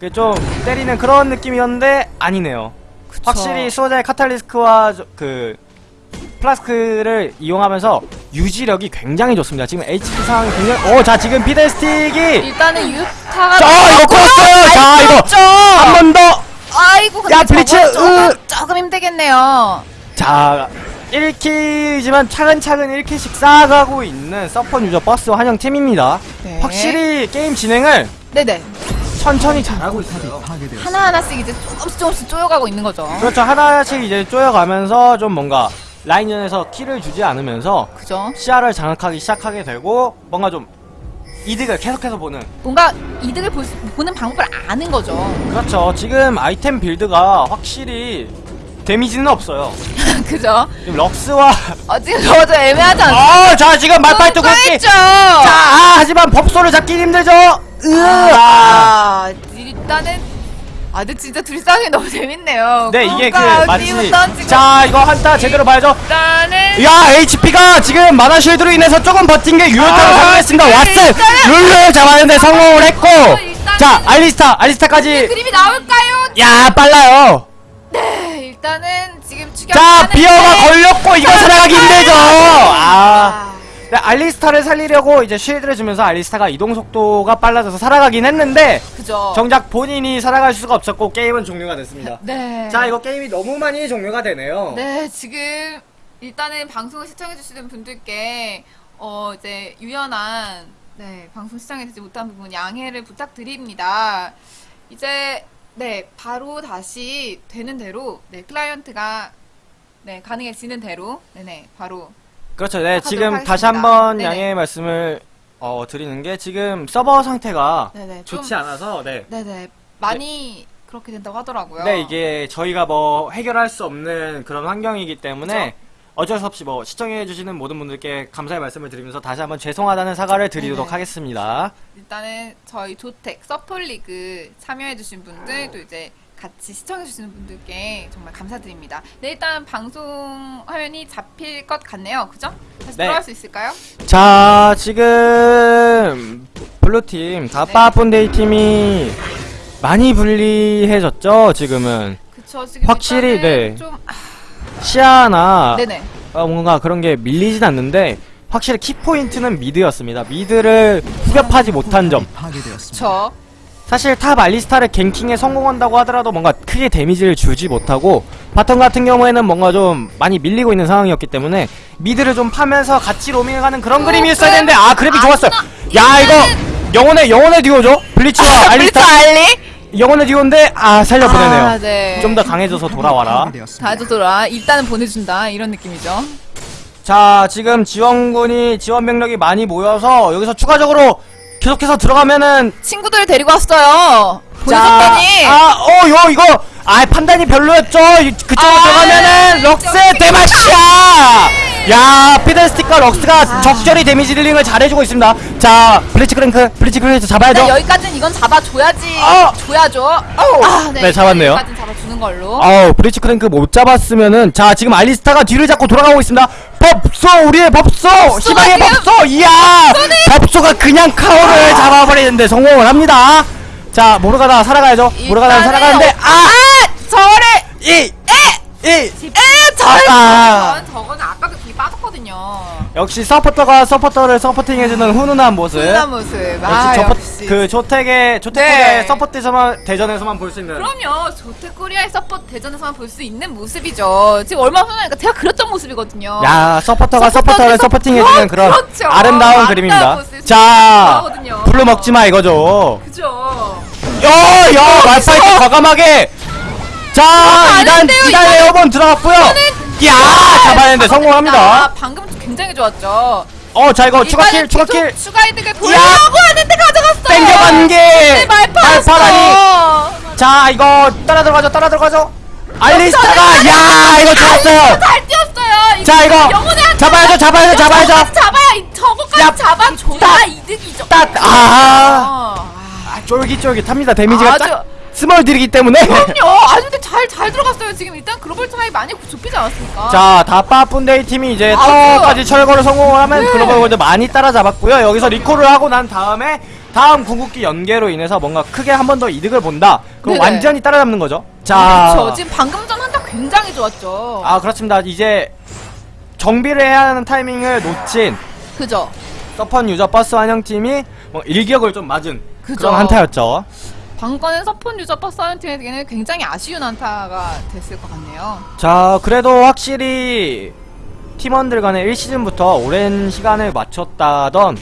Speaker 1: 그좀 때리는 그런 느낌이었는데 아니네요. 확실히 수호자의 카탈리스트와 저- 그 플라스크를 이용하면서 유지력이 굉장히 좋습니다. 지금 HP 상황이 굉장히 어 자 지금 피델스틱이
Speaker 2: 일단은 유타가
Speaker 1: 자 이거 컸어요. 자 이거 한 번 더.
Speaker 2: 아이고 근데
Speaker 1: 야, 블리츠,
Speaker 2: 저건 조금,
Speaker 1: 으.
Speaker 2: 조금 힘들겠네요.
Speaker 1: 자 1kill이지만 차근차근 1kill씩 쌓아가고 있는 서퍼 유저 버스 환영팀입니다.
Speaker 2: 네.
Speaker 1: 확실히 게임 진행을
Speaker 2: 네네
Speaker 1: 천천히 잘하고 있어요.
Speaker 2: 하나 하나씩 이제 조금씩 조금씩 쪼여가고 있는 거죠.
Speaker 1: 그렇죠 하나씩 이제 쪼여가면서 좀 뭔가 라인전에서 킬을 주지 않으면서
Speaker 2: 그죠?
Speaker 1: 시야를 장악하기 시작하게 되고 뭔가 좀 이득을 계속해서 보는
Speaker 2: 뭔가 이득을 볼 수- 보는 방법을 아는 거죠.
Speaker 1: 그렇죠 지금 아이템 빌드가 확실히 데미지는 없어요
Speaker 2: 그죠?
Speaker 1: 지금 럭스와
Speaker 2: 어, 지금 저도 애매하지 않나요?
Speaker 1: 어자 지금 말파이트 굵기. 자 아, 하지만 법소를 잡기 힘들죠 으아
Speaker 2: 아, 일단은 아, 근데 진짜 둘이 싸우기 너무 재밌네요.
Speaker 1: 네 이게 그 마치 자 이거 한타 제대로 봐야죠.
Speaker 2: 일단은
Speaker 1: 야 HP가 지금 마나 쉴드로 인해서 조금 버틴 게 유효타로
Speaker 2: 아,
Speaker 1: 성공했습니다.
Speaker 2: 네,
Speaker 1: 왓슨 룰루 잡았는데 성공을 했고.
Speaker 2: 일단은-
Speaker 1: 자 알리스타 알리스타까지.
Speaker 2: 그림이 나올까요?
Speaker 1: 야 빨라요.
Speaker 2: 네, 일단은 지금 추격.
Speaker 1: 자 비어가 걸렸고 이거 살아가기 힘들죠. 아.
Speaker 2: 아,
Speaker 1: 네, 알리스타를 살리려고 이제 쉴드를 주면서 알리스타가 이동 속도가 빨라져서 살아가긴 했는데
Speaker 2: 그죠.
Speaker 1: 정작 본인이 살아갈 수가 없었고 게임은 종료가 됐습니다
Speaker 2: 네.
Speaker 1: 자 이거 게임이 너무 많이 종료가 되네요
Speaker 2: 네, 지금 일단은 방송을 시청해주시는 분들께 어 이제 유연한 네 방송 시청해주지 못한 부분 양해를 부탁드립니다. 이제 네 바로 다시 되는 대로 네 클라이언트가 네 가능해지는 대로 네네 바로
Speaker 1: 그렇죠. 네, 지금 다시. 한번
Speaker 2: 네네.
Speaker 1: 양해 의 말씀을 어, 드리는 게 지금 서버 상태가
Speaker 2: 네네
Speaker 1: 좋지
Speaker 2: 좀
Speaker 1: 않아서 네.
Speaker 2: 네네 많이 그렇게 된다고 하더라고요.
Speaker 1: 네, 이게 저희가 뭐 해결할 수 없는 그런 환경이기 때문에
Speaker 2: 그죠.
Speaker 1: 어쩔 수 없이 뭐 시청해 주시는 모든 분들께 감사의 말씀을 드리면서 다시 한번 죄송하다는 사과를 드리도록
Speaker 2: 네네.
Speaker 1: 하겠습니다.
Speaker 2: 일단은 저희 조텍 서플리그 참여해주신 분들 또 이제 같이 시청해주시는 분들께 정말 감사드립니다. 네 일단 방송 화면이 잡힐 것 같네요. 그죠? 다시
Speaker 1: 네.
Speaker 2: 돌아갈 수 있을까요?
Speaker 1: 자, 지금 블루팀 다빠쁜데이 팀이 많이 불리해졌죠, 지금은.
Speaker 2: 그쵸 지금
Speaker 1: 확실히, 네.
Speaker 2: 좀 아,
Speaker 1: 시야나
Speaker 2: 네네
Speaker 1: 어, 뭔가 그런 게 밀리진 않는데 확실히 키포인트는 mid였습니다. mid를 후벼파지 못한 점.
Speaker 2: 저
Speaker 1: 사실 top 알리스타를 ganking에 성공한다고 하더라도 뭔가 크게 데미지를 주지 못하고 bottom 같은 경우에는 뭔가 좀 많이 밀리고 있는 상황이었기 때문에 mid를 좀 파면서 같이 로밍해가는 그런 그림이었어야 되는데 아 grab 좋았어요. 야 이거 영혼의 영혼의 듀오죠? 블리츠와 알리스타
Speaker 2: 알리
Speaker 1: 영혼의 듀오인데 아 살려보내네요.
Speaker 2: 아, 네.
Speaker 1: 좀더 강해져서 돌아와라.
Speaker 2: 다도 돌아 일단은 보내준다 이런 느낌이죠.
Speaker 1: 자 지금 지원군이 지원 병력이 많이 모여서 여기서 추가적으로 계속해서 들어가면은
Speaker 2: 친구들을 데리고 왔어요. 보내줬더니
Speaker 1: 아어 요 이거 아 판단이 별로였죠 이- 그쪽으로
Speaker 2: 아,
Speaker 1: 들어가면은 럭스
Speaker 2: 저기-
Speaker 1: 대마시아 야 피델스틱과 럭스가
Speaker 2: 아.
Speaker 1: 적절히 데미지 dealing을 잘해주고 있습니다 자 블리츠 크랭크 블리츠 크랭크 잡아야죠
Speaker 2: 네, 여기까지는 이건 잡아줘야지.
Speaker 1: 어.
Speaker 2: 줘야죠.
Speaker 1: 어우.
Speaker 2: 아,
Speaker 1: 네, 잡았네요.
Speaker 2: 여기까지는 잡아주는 걸로.
Speaker 1: 아우 블리츠 크랭크 못 잡았으면은 자 지금 알리스타가 뒤를 잡고 돌아가고 있습니다 법소 우리의 법소! 희망의 법소! 이야! 법소가 그냥 카오를 잡아버리는데 성공을 합니다. 자 모르가다 살아가야죠. 모르가다 살아가는데
Speaker 2: 어-
Speaker 1: 아!
Speaker 2: 저를
Speaker 1: 이! 이!
Speaker 2: 에! 저를
Speaker 1: 아.
Speaker 2: 저건 아까 그 빠졌거든요.
Speaker 1: 역시 서포터가 서포터를 서포팅해주는 훈훈한 모습
Speaker 2: 훈훈한 모습.
Speaker 1: 역시
Speaker 2: 아
Speaker 1: 저포,
Speaker 2: 역시.
Speaker 1: 그 조택의 조택의
Speaker 2: 네.
Speaker 1: support에서만 대전에서만 볼 수 있는
Speaker 2: 그럼요. 조택코리아의 support 대전에서만 볼 수 있는 모습이죠. 지금 얼마 전에 제가 그렸던 모습이거든요.
Speaker 1: 야 서포터가
Speaker 2: 서포터를
Speaker 1: 서포터를 서포팅해주는
Speaker 2: 서포-
Speaker 1: 그런
Speaker 2: 그렇죠.
Speaker 1: 아름다운 그림입니다
Speaker 2: 모습.
Speaker 1: 자. 불러 먹지 마 이거죠
Speaker 2: 그죠.
Speaker 1: 야야 말파이트 과감하게
Speaker 2: 자안
Speaker 1: 2단
Speaker 2: 했는데요,
Speaker 1: 2단
Speaker 2: 이거는-
Speaker 1: airborne 들어갔고요 야 잡아내는데
Speaker 2: 아,
Speaker 1: 성공합니다
Speaker 2: 방금 굉장히 좋았죠.
Speaker 1: 어 자 이거 추가kill
Speaker 2: 일단은
Speaker 1: 추가kill
Speaker 2: 계속 추가 이득을 보려고 하는데 가져갔어요.
Speaker 1: 땡겨간 게
Speaker 2: 네.
Speaker 1: 말파라니 자 이거 따라 들어가죠 따라 들어가죠 알리스타가 야 이거 좋았어요
Speaker 2: 잘 뛰었어요.
Speaker 1: 자, 이거 잡아야죠, 잡아야죠, 잡아야죠.
Speaker 2: 잡아야 이- 저거까지
Speaker 1: 야,
Speaker 2: 잡아줘야
Speaker 1: 딱.
Speaker 2: 이득이죠.
Speaker 1: 딱아
Speaker 2: 어.
Speaker 1: 아, 쫄깃쫄깃합니다 데미지가
Speaker 2: 아주-
Speaker 1: 딱 스몰들이기 때문에
Speaker 2: 그럼요. 아주 근데 잘 잘 들어갔어요. 지금 일단 글로벌 차이 많이 좁히지 않았습니까?
Speaker 1: 자 다빠 분데이 팀이 이제 터까지 철거를 성공을 하면
Speaker 2: 네.
Speaker 1: 글로벌 골드 많이 따라잡았고요 여기서 리콜을 하고 난 다음에 다음 궁극기 연계로 인해서 뭔가 크게 한 번 더 이득을 본다 그럼
Speaker 2: 네네.
Speaker 1: 완전히 따라잡는 거죠 자
Speaker 2: 그렇죠. 지금 방금 전 한타 굉장히 좋았죠.
Speaker 1: 아 그렇습니다 이제 정비를 해야 하는 타이밍을 놓친
Speaker 2: 그죠.
Speaker 1: 서펀 유저 버스 환영팀이 뭐 일격을 좀 맞은
Speaker 2: 그죠.
Speaker 1: 그런 한타였죠
Speaker 2: 방금의 서펀 유저 사이언팀에게는 굉장히 아쉬운 한타가 됐을 것 같네요.
Speaker 1: 자 그래도 확실히 팀원들 간에 1시즌부터 오랜 시간을 맞췄다던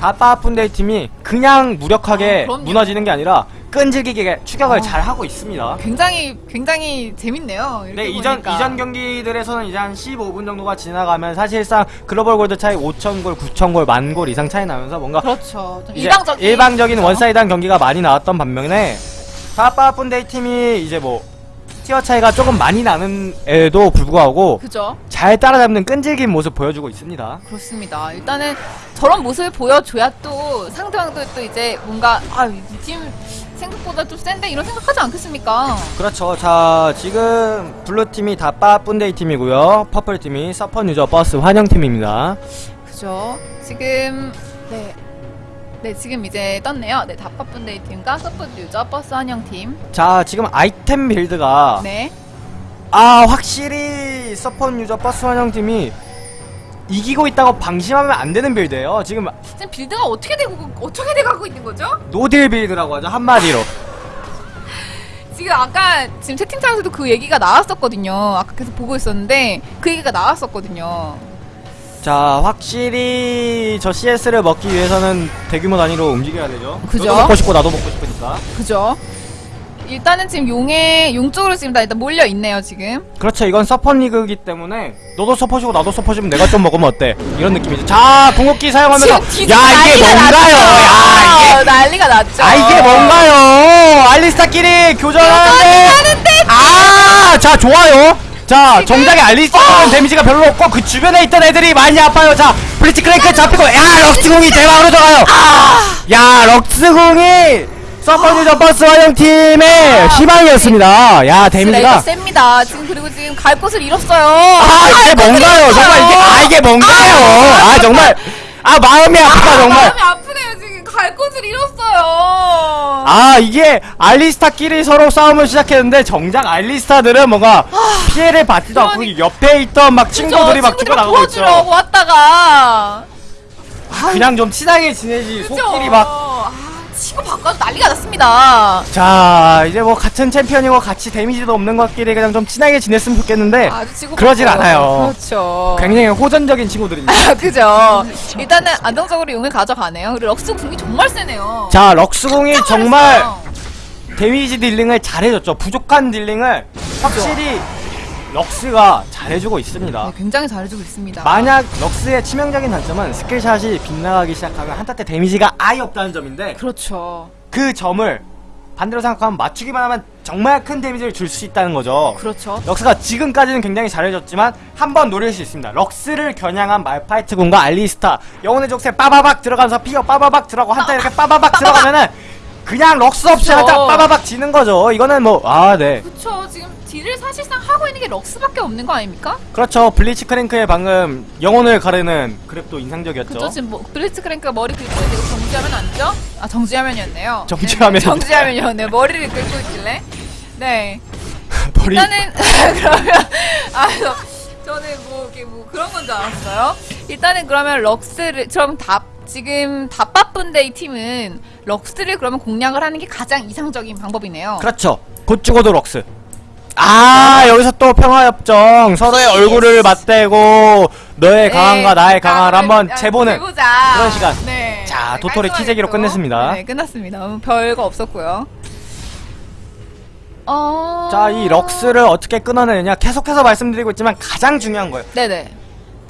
Speaker 1: 다빠 분데이 팀이 그냥 무력하게
Speaker 2: 아.
Speaker 1: 무너지는 게 아니라 끈질기게 추격을
Speaker 2: 아.
Speaker 1: 잘 하고 있습니다.
Speaker 2: 굉장히 굉장히 재밌네요.
Speaker 1: 네 이전
Speaker 2: 보니까.
Speaker 1: 이전 경기들에서는 이제 한 15분 정도가 지나가면 사실상 글로벌 골드 차이 5천 골, 9천 골, 만 골 이상 차이 나면서 뭔가
Speaker 2: 그렇죠. 좀
Speaker 1: 이제
Speaker 2: 일방적인?
Speaker 1: one-sided한 경기가 많이 나왔던 반면에 분데이 팀이 이제 뭐 tier 차이가 조금 많이 나는 에도 불구하고
Speaker 2: 그죠.
Speaker 1: 잘 따라잡는 끈질긴 모습 보여주고 있습니다.
Speaker 2: 그렇습니다. 일단은 저런 모습을 보여줘야 또 상대방도 또 이제 뭔가 아 이 팀 생각보다 좀 센데 이런 생각하지 않겠습니까?
Speaker 1: 그렇죠. 자, 지금 블루 팀이 다빠 분데이 팀이고요. purple 팀이 서펀 유저 버스 환영 팀입니다.
Speaker 2: 그죠. 지금 네. 네, 지금 이제 떴네요. 네, 다파분데이 팀과 서포트 유저 버스 환영 팀.
Speaker 1: 자, 지금 아이템 build가
Speaker 2: 네.
Speaker 1: 아, 확실히 서펀 유저 버스 환영 팀이 이기고 있다고 방심하면 안 되는 build예요. 지금
Speaker 2: 지금 build가 어떻게 되고 어떻게 돼 가고 있는 거죠?
Speaker 1: no deal build라고 하죠. 한마디로.
Speaker 2: 지금 아까 지금 채팅창에서도 그 얘기가 나왔었거든요. 아까 계속 보고 있었는데 그 얘기가 나왔었거든요.
Speaker 1: 자, 확실히 저 CS를 먹기 위해서는 대규모 단위로 움직여야 되죠.
Speaker 2: 그죠?
Speaker 1: 너도 먹고 싶고 나도 먹고 싶으니까.
Speaker 2: 그죠? 일단은 지금 용의 용 쪽으로 지금 다 일단 몰려 있네요 지금.
Speaker 1: 그렇죠. 이건 서폿 리그이기 때문에 너도 서폿이고 나도 서폿이면 내가 좀 먹으면 어때? 이런 느낌이죠. 자, 궁극기 사용하면서 야 이게 뭔가요? 야 이게
Speaker 2: 난리가 났죠.
Speaker 1: 아 이게 뭔가요? 알리스타끼리 교전하는데 아, 자 좋아요. 자 정작에 알리스타는
Speaker 2: 어.
Speaker 1: 데미지가 별로 없고 그 주변에 있던 애들이 많이 아파요. 자 블리츠 크랭크 잡히고 야 럭스 궁이 대박으로 들어가요. 야 럭스 궁이 서펀 유저 버스 환영 팀의 희망이었습니다. 야
Speaker 2: 레이저
Speaker 1: 데미지가
Speaker 2: 셉니다. 지금 그리고 지금 갈 곳을 잃었어요.
Speaker 1: 아 이게
Speaker 2: 갈 곳을
Speaker 1: 뭔가요?
Speaker 2: 잃었어요.
Speaker 1: 정말 이게 아 이게 뭔가요? 아 정말 아 마음이 아프다 정말.
Speaker 2: 마음이 아프네요 지금 갈 곳을 잃었어요.
Speaker 1: 아 이게 알리스타끼리 서로 싸움을 시작했는데 정작 알리스타들은 뭔가 피해를 받지도 않고
Speaker 2: 그러니-
Speaker 1: 옆에 있던 막 친구들이 막
Speaker 2: 친구들이
Speaker 1: 죽어나가고 있죠
Speaker 2: 왔다가
Speaker 1: 그냥 좀 친하게 지내지
Speaker 2: 그죠?
Speaker 1: 속끼리 막
Speaker 2: 아, 치고 바꿔서 난리가 났습니다.
Speaker 1: 자 이제 뭐 같은 챔피언이고 같이 데미지도 없는 것끼리 그냥 좀 친하게 지냈으면 좋겠는데
Speaker 2: 아주 치고
Speaker 1: 네. 그러질. 않아요.
Speaker 2: 그렇죠.
Speaker 1: 굉장히 호전적인 친구들입니다
Speaker 2: 아, 그죠. 일단은 안정적으로 용을 가져가네요. 그리고 럭스 궁이 정말 세네요.
Speaker 1: 자 럭스공이
Speaker 2: 깜짝
Speaker 1: 정말. 데미지 dealing을 잘해줬죠 부족한 dealing을 확실히 럭스가 잘해주고 있습니다
Speaker 2: 네, 굉장히 잘해주고 있습니다.
Speaker 1: 만약 럭스의 치명적인 단점은 skill shot이 빗나가기 시작하면 한타 때 데미지가 아예 없다는 점인데
Speaker 2: 그렇죠.
Speaker 1: 그 점을 반대로 생각하면 맞추기만 하면 정말 큰 데미지를 줄 수 있다는 거죠.
Speaker 2: 그렇죠.
Speaker 1: 럭스가 지금까지는 굉장히 잘해줬지만 한 번 노릴 수 있습니다. 럭스를 겨냥한 말파이트 궁과 알리스타 영혼의 족쇄 빠바박 들어가면서 fear 빠바박 들어가고 한타 이렇게 빠바박 들어가면은 그냥 럭스 없이
Speaker 2: 그쵸.
Speaker 1: 한타 빠바박 지는 거죠. 이거는 뭐 아 네.
Speaker 2: 그렇죠. 지금 deal을 사실상 하고 있는 게 럭스밖에 없는 거 아닙니까?
Speaker 1: 그렇죠. 블리츠 크랭크의 방금 영혼을 가르는 grab도 인상적이었죠.
Speaker 2: 그렇죠. 지금 뭐 블리츠 크랭크가 머리 긁고 있고 정지하면 아니죠? 아 정지화면이었네요.
Speaker 1: 정지화면.
Speaker 2: 네, 정지화면이었네요. 머리를 긁고 있길래. 네.
Speaker 1: 머리
Speaker 2: 일단은 그러면 아 저- 저는 뭐 이렇게 뭐 그런 건 줄 알았어요. 일단은 그러면 럭스를 그럼 다 지금 다빠쁜데 이 팀은 럭스를 그러면 공략을 하는 게 가장 이상적인 방법이네요.
Speaker 1: 그렇죠. 곧 죽어도 럭스. 아 여기서 또 평화협정 서로의 얼굴을 맞대고 너의 강함과 나의 강함을 한번 재보는
Speaker 2: 재보자.
Speaker 1: 그런 시간.
Speaker 2: 네.
Speaker 1: 자, 도토리
Speaker 2: 깔끔하게
Speaker 1: 키재기로
Speaker 2: 또.
Speaker 1: 끝냈습니다.
Speaker 2: 네, 끝났습니다. 음, 별거 없었고요. 어.
Speaker 1: 자이 럭스를 어떻게 끊어내느냐 계속해서 말씀드리고 있지만 가장 중요한 거예요
Speaker 2: 네네.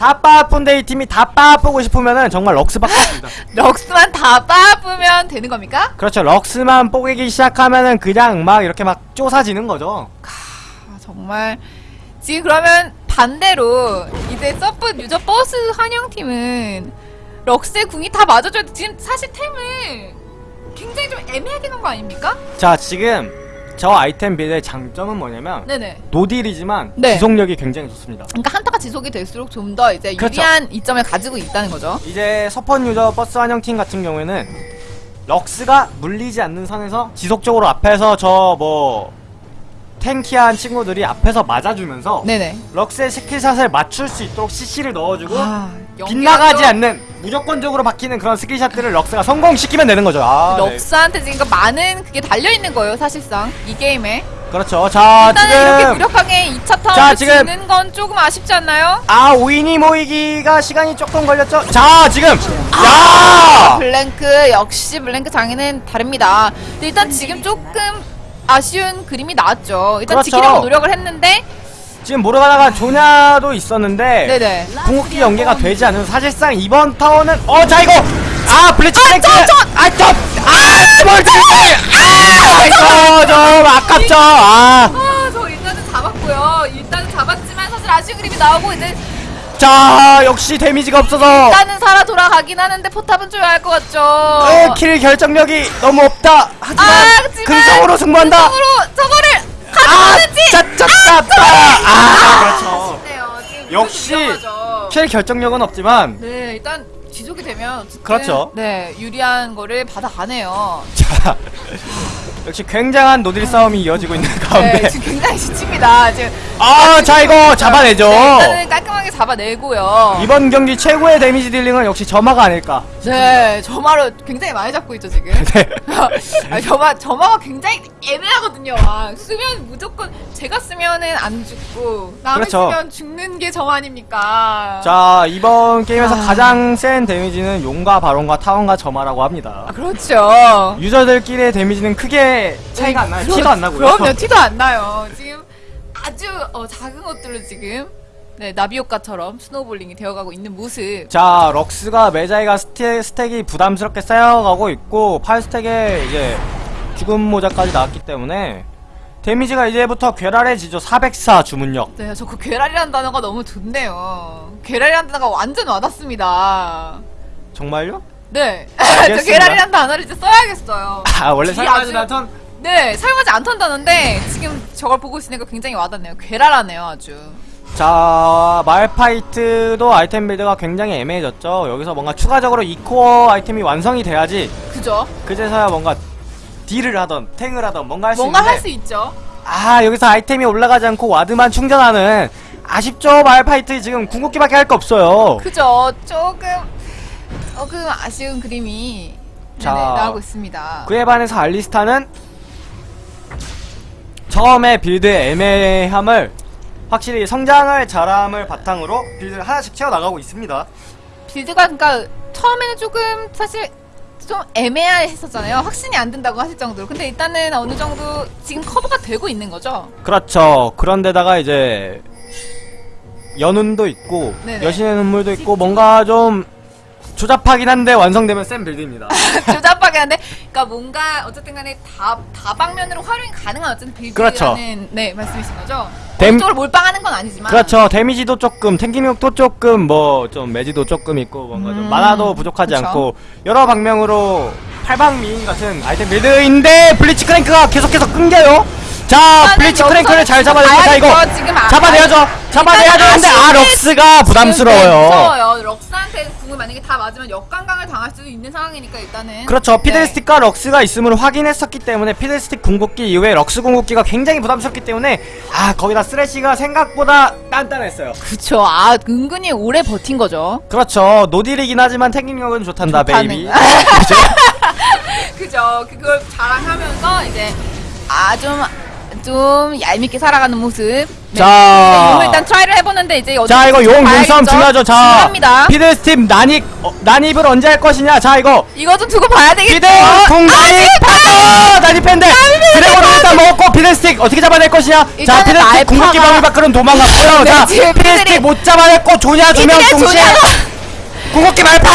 Speaker 1: 다 빠쁜데 이 팀이 다 빠쁘고 싶으면은 정말 럭스밖에 없습니다.
Speaker 2: 럭스만 다 빠부면 되는 겁니까?
Speaker 1: 그렇죠. 럭스만 뽀개기 시작하면은 그냥 막 이렇게 막 쪼사지는 거죠.
Speaker 2: 아, 정말 지금 그러면 반대로 이제 서브 유저 버스 환영팀은 럭스의 궁이 다 맞아줘야 돼. 지금 사실 템을 굉장히 좀 애매하게 놓은 거 아닙니까?
Speaker 1: 자, 지금 저 아이템 build의 장점은 뭐냐면
Speaker 2: 네네.
Speaker 1: no deal이지만
Speaker 2: 네.
Speaker 1: 지속력이 굉장히 좋습니다.
Speaker 2: 그러니까 한타가 지속이 될수록 좀 더 이제
Speaker 1: 그렇죠.
Speaker 2: 유리한 이점을 가지고 있다는 거죠.
Speaker 1: 이제 서펀 유저 버스 환영팀 같은 경우에는 럭스가 물리지 않는 선에서 지속적으로 앞에서 저뭐 tanky한 친구들이 앞에서 맞아주면서
Speaker 2: 네네.
Speaker 1: 럭스의 skill shot을 맞출 수 있도록 CC를 넣어주고
Speaker 2: 아,
Speaker 1: 빗나가지 않는 무조건적으로 박히는 그런 skill shot들을 럭스가 성공시키면 되는 거죠. 아, 네.
Speaker 2: 럭스한테 지금 그 많은 그게 달려 있는 거예요, 사실상 이 게임에.
Speaker 1: 그렇죠. 자,
Speaker 2: 일단은 이렇게
Speaker 1: 지금
Speaker 2: 무력하게 2차
Speaker 1: 자,
Speaker 2: 타워를
Speaker 1: 지금-
Speaker 2: 지는 건 조금 아쉽지 않나요?
Speaker 1: 아 오인이 모이기가 시간이 조금 걸렸죠. 자, 지금
Speaker 2: 아,
Speaker 1: 야!
Speaker 2: 블랭크 역시 블랭크 장애는 다릅니다. 근데 일단 지금 조금 아쉬운 그림이 나왔죠. 일단
Speaker 1: 그렇죠.
Speaker 2: 지키려고 노력을 했는데,
Speaker 1: 지금 모르가다가 조냐도 있었는데
Speaker 2: 네네.
Speaker 1: 궁극기 연계가 되지 않은 사실상 이번 타워는 어 자 이거 아 블리츠 탱크 아저아저아 스몰 탱크 아저좀 아깝죠 아
Speaker 2: 아, 저 일단은 잡았고요. 일단은 잡았지만 사실 아쉬운 그림이 나오고 이제
Speaker 1: 자 역시 데미지가 없어서
Speaker 2: 일단은 살아 돌아가긴 하는데 포탑은 줘야 할것 같죠.
Speaker 1: 어, 킬 결정력이 너무 없다 하지만
Speaker 2: 아,
Speaker 1: 근성으로 승부한다
Speaker 2: 으로 저거를
Speaker 1: 아
Speaker 2: 가져오는지
Speaker 1: 짜짜짜짜 아 그렇죠
Speaker 2: 아쉽네요. 지금
Speaker 1: 역시. 킬 결정력은 없지만
Speaker 2: 네, 일단 지속이 되면
Speaker 1: 그렇죠.
Speaker 2: 네, 유리한 거를 받아가네요.
Speaker 1: 자 역시 굉장한 no deal 싸움이 이어지고 있는 가운데
Speaker 2: 네, 지금 굉장히 지칩니다. 지금
Speaker 1: 아, 자 이거 잡아내죠.
Speaker 2: 네, 일단은 깔끔하게 잡아내고요.
Speaker 1: 이번 경기 최고의 데미지 dealing은 역시 점화가 아닐까.
Speaker 2: 네, 점화로 굉장히 많이 잡고 있죠 지금.
Speaker 1: 네.
Speaker 2: 아, 점화 점화가 굉장히 애매하거든요. 아, 쓰면 무조건 제가 쓰면은 안 죽고 남이
Speaker 1: 그렇죠.
Speaker 2: 쓰면 죽는 게 점화 아닙니까?
Speaker 1: 자 이번 게임에서
Speaker 2: 아.
Speaker 1: 가장 센 데미지는 용과 바론과 타워와 점화라고 합니다.
Speaker 2: 아, 그렇죠.
Speaker 1: 유저들끼리의 데미지는 크게 차이가 안 나요.
Speaker 2: 그럼-
Speaker 1: 티도 안 나고요.
Speaker 2: 그럼요, 티도 안 나요. 지금 아주 어, 작은 것들로 지금 네, 나비 효과처럼 snowballing이 되어가고 있는 모습.
Speaker 1: 자 럭스가 메자이가 stack, stack이 부담스럽게 쌓여가고 있고 8stack에 이제 죽음 모자까지 나왔기 때문에 데미지가 이제부터 괴랄해지죠. 404 주문력.
Speaker 2: 네, 저 그 괴랄이라는 단어가 너무 좋네요. 괴랄이라는 단어가 완전 와닿습니다.
Speaker 1: 정말요?
Speaker 2: 네, 저. 괴랄이라는 단어를 이제 써야겠어요.
Speaker 1: 아 원래 사용하지 않던
Speaker 2: 네, 사용하지 않던 단어인데 지금 저걸 보고 있으니까 굉장히 와닿네요. 괴랄하네요, 아주.
Speaker 1: 자 말파이트도 아이템 빌드가 굉장히 애매해졌죠 여기서 뭔가 추가적으로 이코어 아이템이 완성이 돼야지
Speaker 2: 그죠?
Speaker 1: 그제서야 뭔가 deal을 하던 tank을 하던 뭔가 할수
Speaker 2: 뭔가
Speaker 1: 있는데
Speaker 2: 할수 있죠.
Speaker 1: 아 여기서 아이템이 올라가지 않고 ward만 충전하는 아쉽죠 말파이트 지금 궁극기밖에 할 거 없어요
Speaker 2: 그죠? 조금 조금 아쉬운 그림이
Speaker 1: 자,
Speaker 2: 네네, 나오고 있습니다.
Speaker 1: 그에 반해서 알리스타는 처음에 build의 애매함을 확실히 성장을 잘함을 바탕으로 build를 하나씩 채워나가고 있습니다
Speaker 2: build가 그러니까 처음에는 조금 사실 좀 애매했었잖아요. 확신이 안 든다고 하실 정도로. 근데 일단은 어느 정도 지금 커버가 되고 있는 거죠.
Speaker 1: 그렇죠. 그런데다가 이제 연운도 있고
Speaker 2: 네네.
Speaker 1: 여신의 눈물도 있고 뭔가 좀 조잡하긴 한데 완성되면 센 빌드입니다.
Speaker 2: 조잡하게 한데, 그러니까 뭔가 어쨌든 간에 다 다방면으로 활용이 가능한 어쨌든 빌드라는
Speaker 1: 그렇죠.
Speaker 2: 네 말씀이신 거죠.
Speaker 1: 댐-
Speaker 2: 쪽으로 몰빵하는 건 아니지만.
Speaker 1: 그렇죠. 데미지도 조금, 탱기력도 조금, 뭐 좀 매지도 조금 있고 뭔가 좀
Speaker 2: 음,
Speaker 1: 만화도 부족하지
Speaker 2: 그쵸.
Speaker 1: 않고 여러 방면으로 팔방미인 같은 아이템 build인데 블리츠 크랭크가 계속해서 끊겨요. 자,
Speaker 2: 여기서는
Speaker 1: 크랭크를 잘 잡아냅니다.
Speaker 2: 가야죠.
Speaker 1: 이거
Speaker 2: 아-
Speaker 1: 잡아내야죠. 잡아내야
Speaker 2: 일단은
Speaker 1: 되는데 아 럭스가
Speaker 2: 네,
Speaker 1: 부담스러워요.
Speaker 2: 궁을 만약에 다 맞으면 역관광을 당할 수도 있는 상황이니까 일단은.
Speaker 1: 그렇죠.
Speaker 2: 네.
Speaker 1: 피들스틱과 럭스가 있음을 확인했었기 때문에 피들스틱 궁극기 이후에 럭스 궁극기가 굉장히 부담스럽기 때문에 아 거기다 쓰레쉬가 생각보다 단단했어요.
Speaker 2: 그쵸. 아, 은근히 오래 버틴 거죠.
Speaker 1: 그렇죠. no deal이긴 하지만 tanking력은 좋단다
Speaker 2: 좋다는.
Speaker 1: baby.
Speaker 2: 그죠. 그걸 자랑하면서 이제 아, 좀 좀 얄밉게 살아가는 모습. 네.
Speaker 1: 자.
Speaker 2: 용을 일단 try를 해보는데 이제
Speaker 1: 자 이거 용 눈싸움 중요하죠 자. 피들스틱 난입 어, 난입을 언제 할 것이냐 자 이거
Speaker 2: 이거 좀 두고 봐야 되겠죠.
Speaker 1: 피드 궁 난입 파도 난입했는데 드래곤을 일단 먹었고 피드스틱 어떻게 잡아낼 것이냐 자 피드스틱 궁극기 범위 밖으로는 도망갔고요
Speaker 2: 네,
Speaker 1: 자 피드스틱 못 잡아냈고 조냐 두명 동시에 궁극기 말파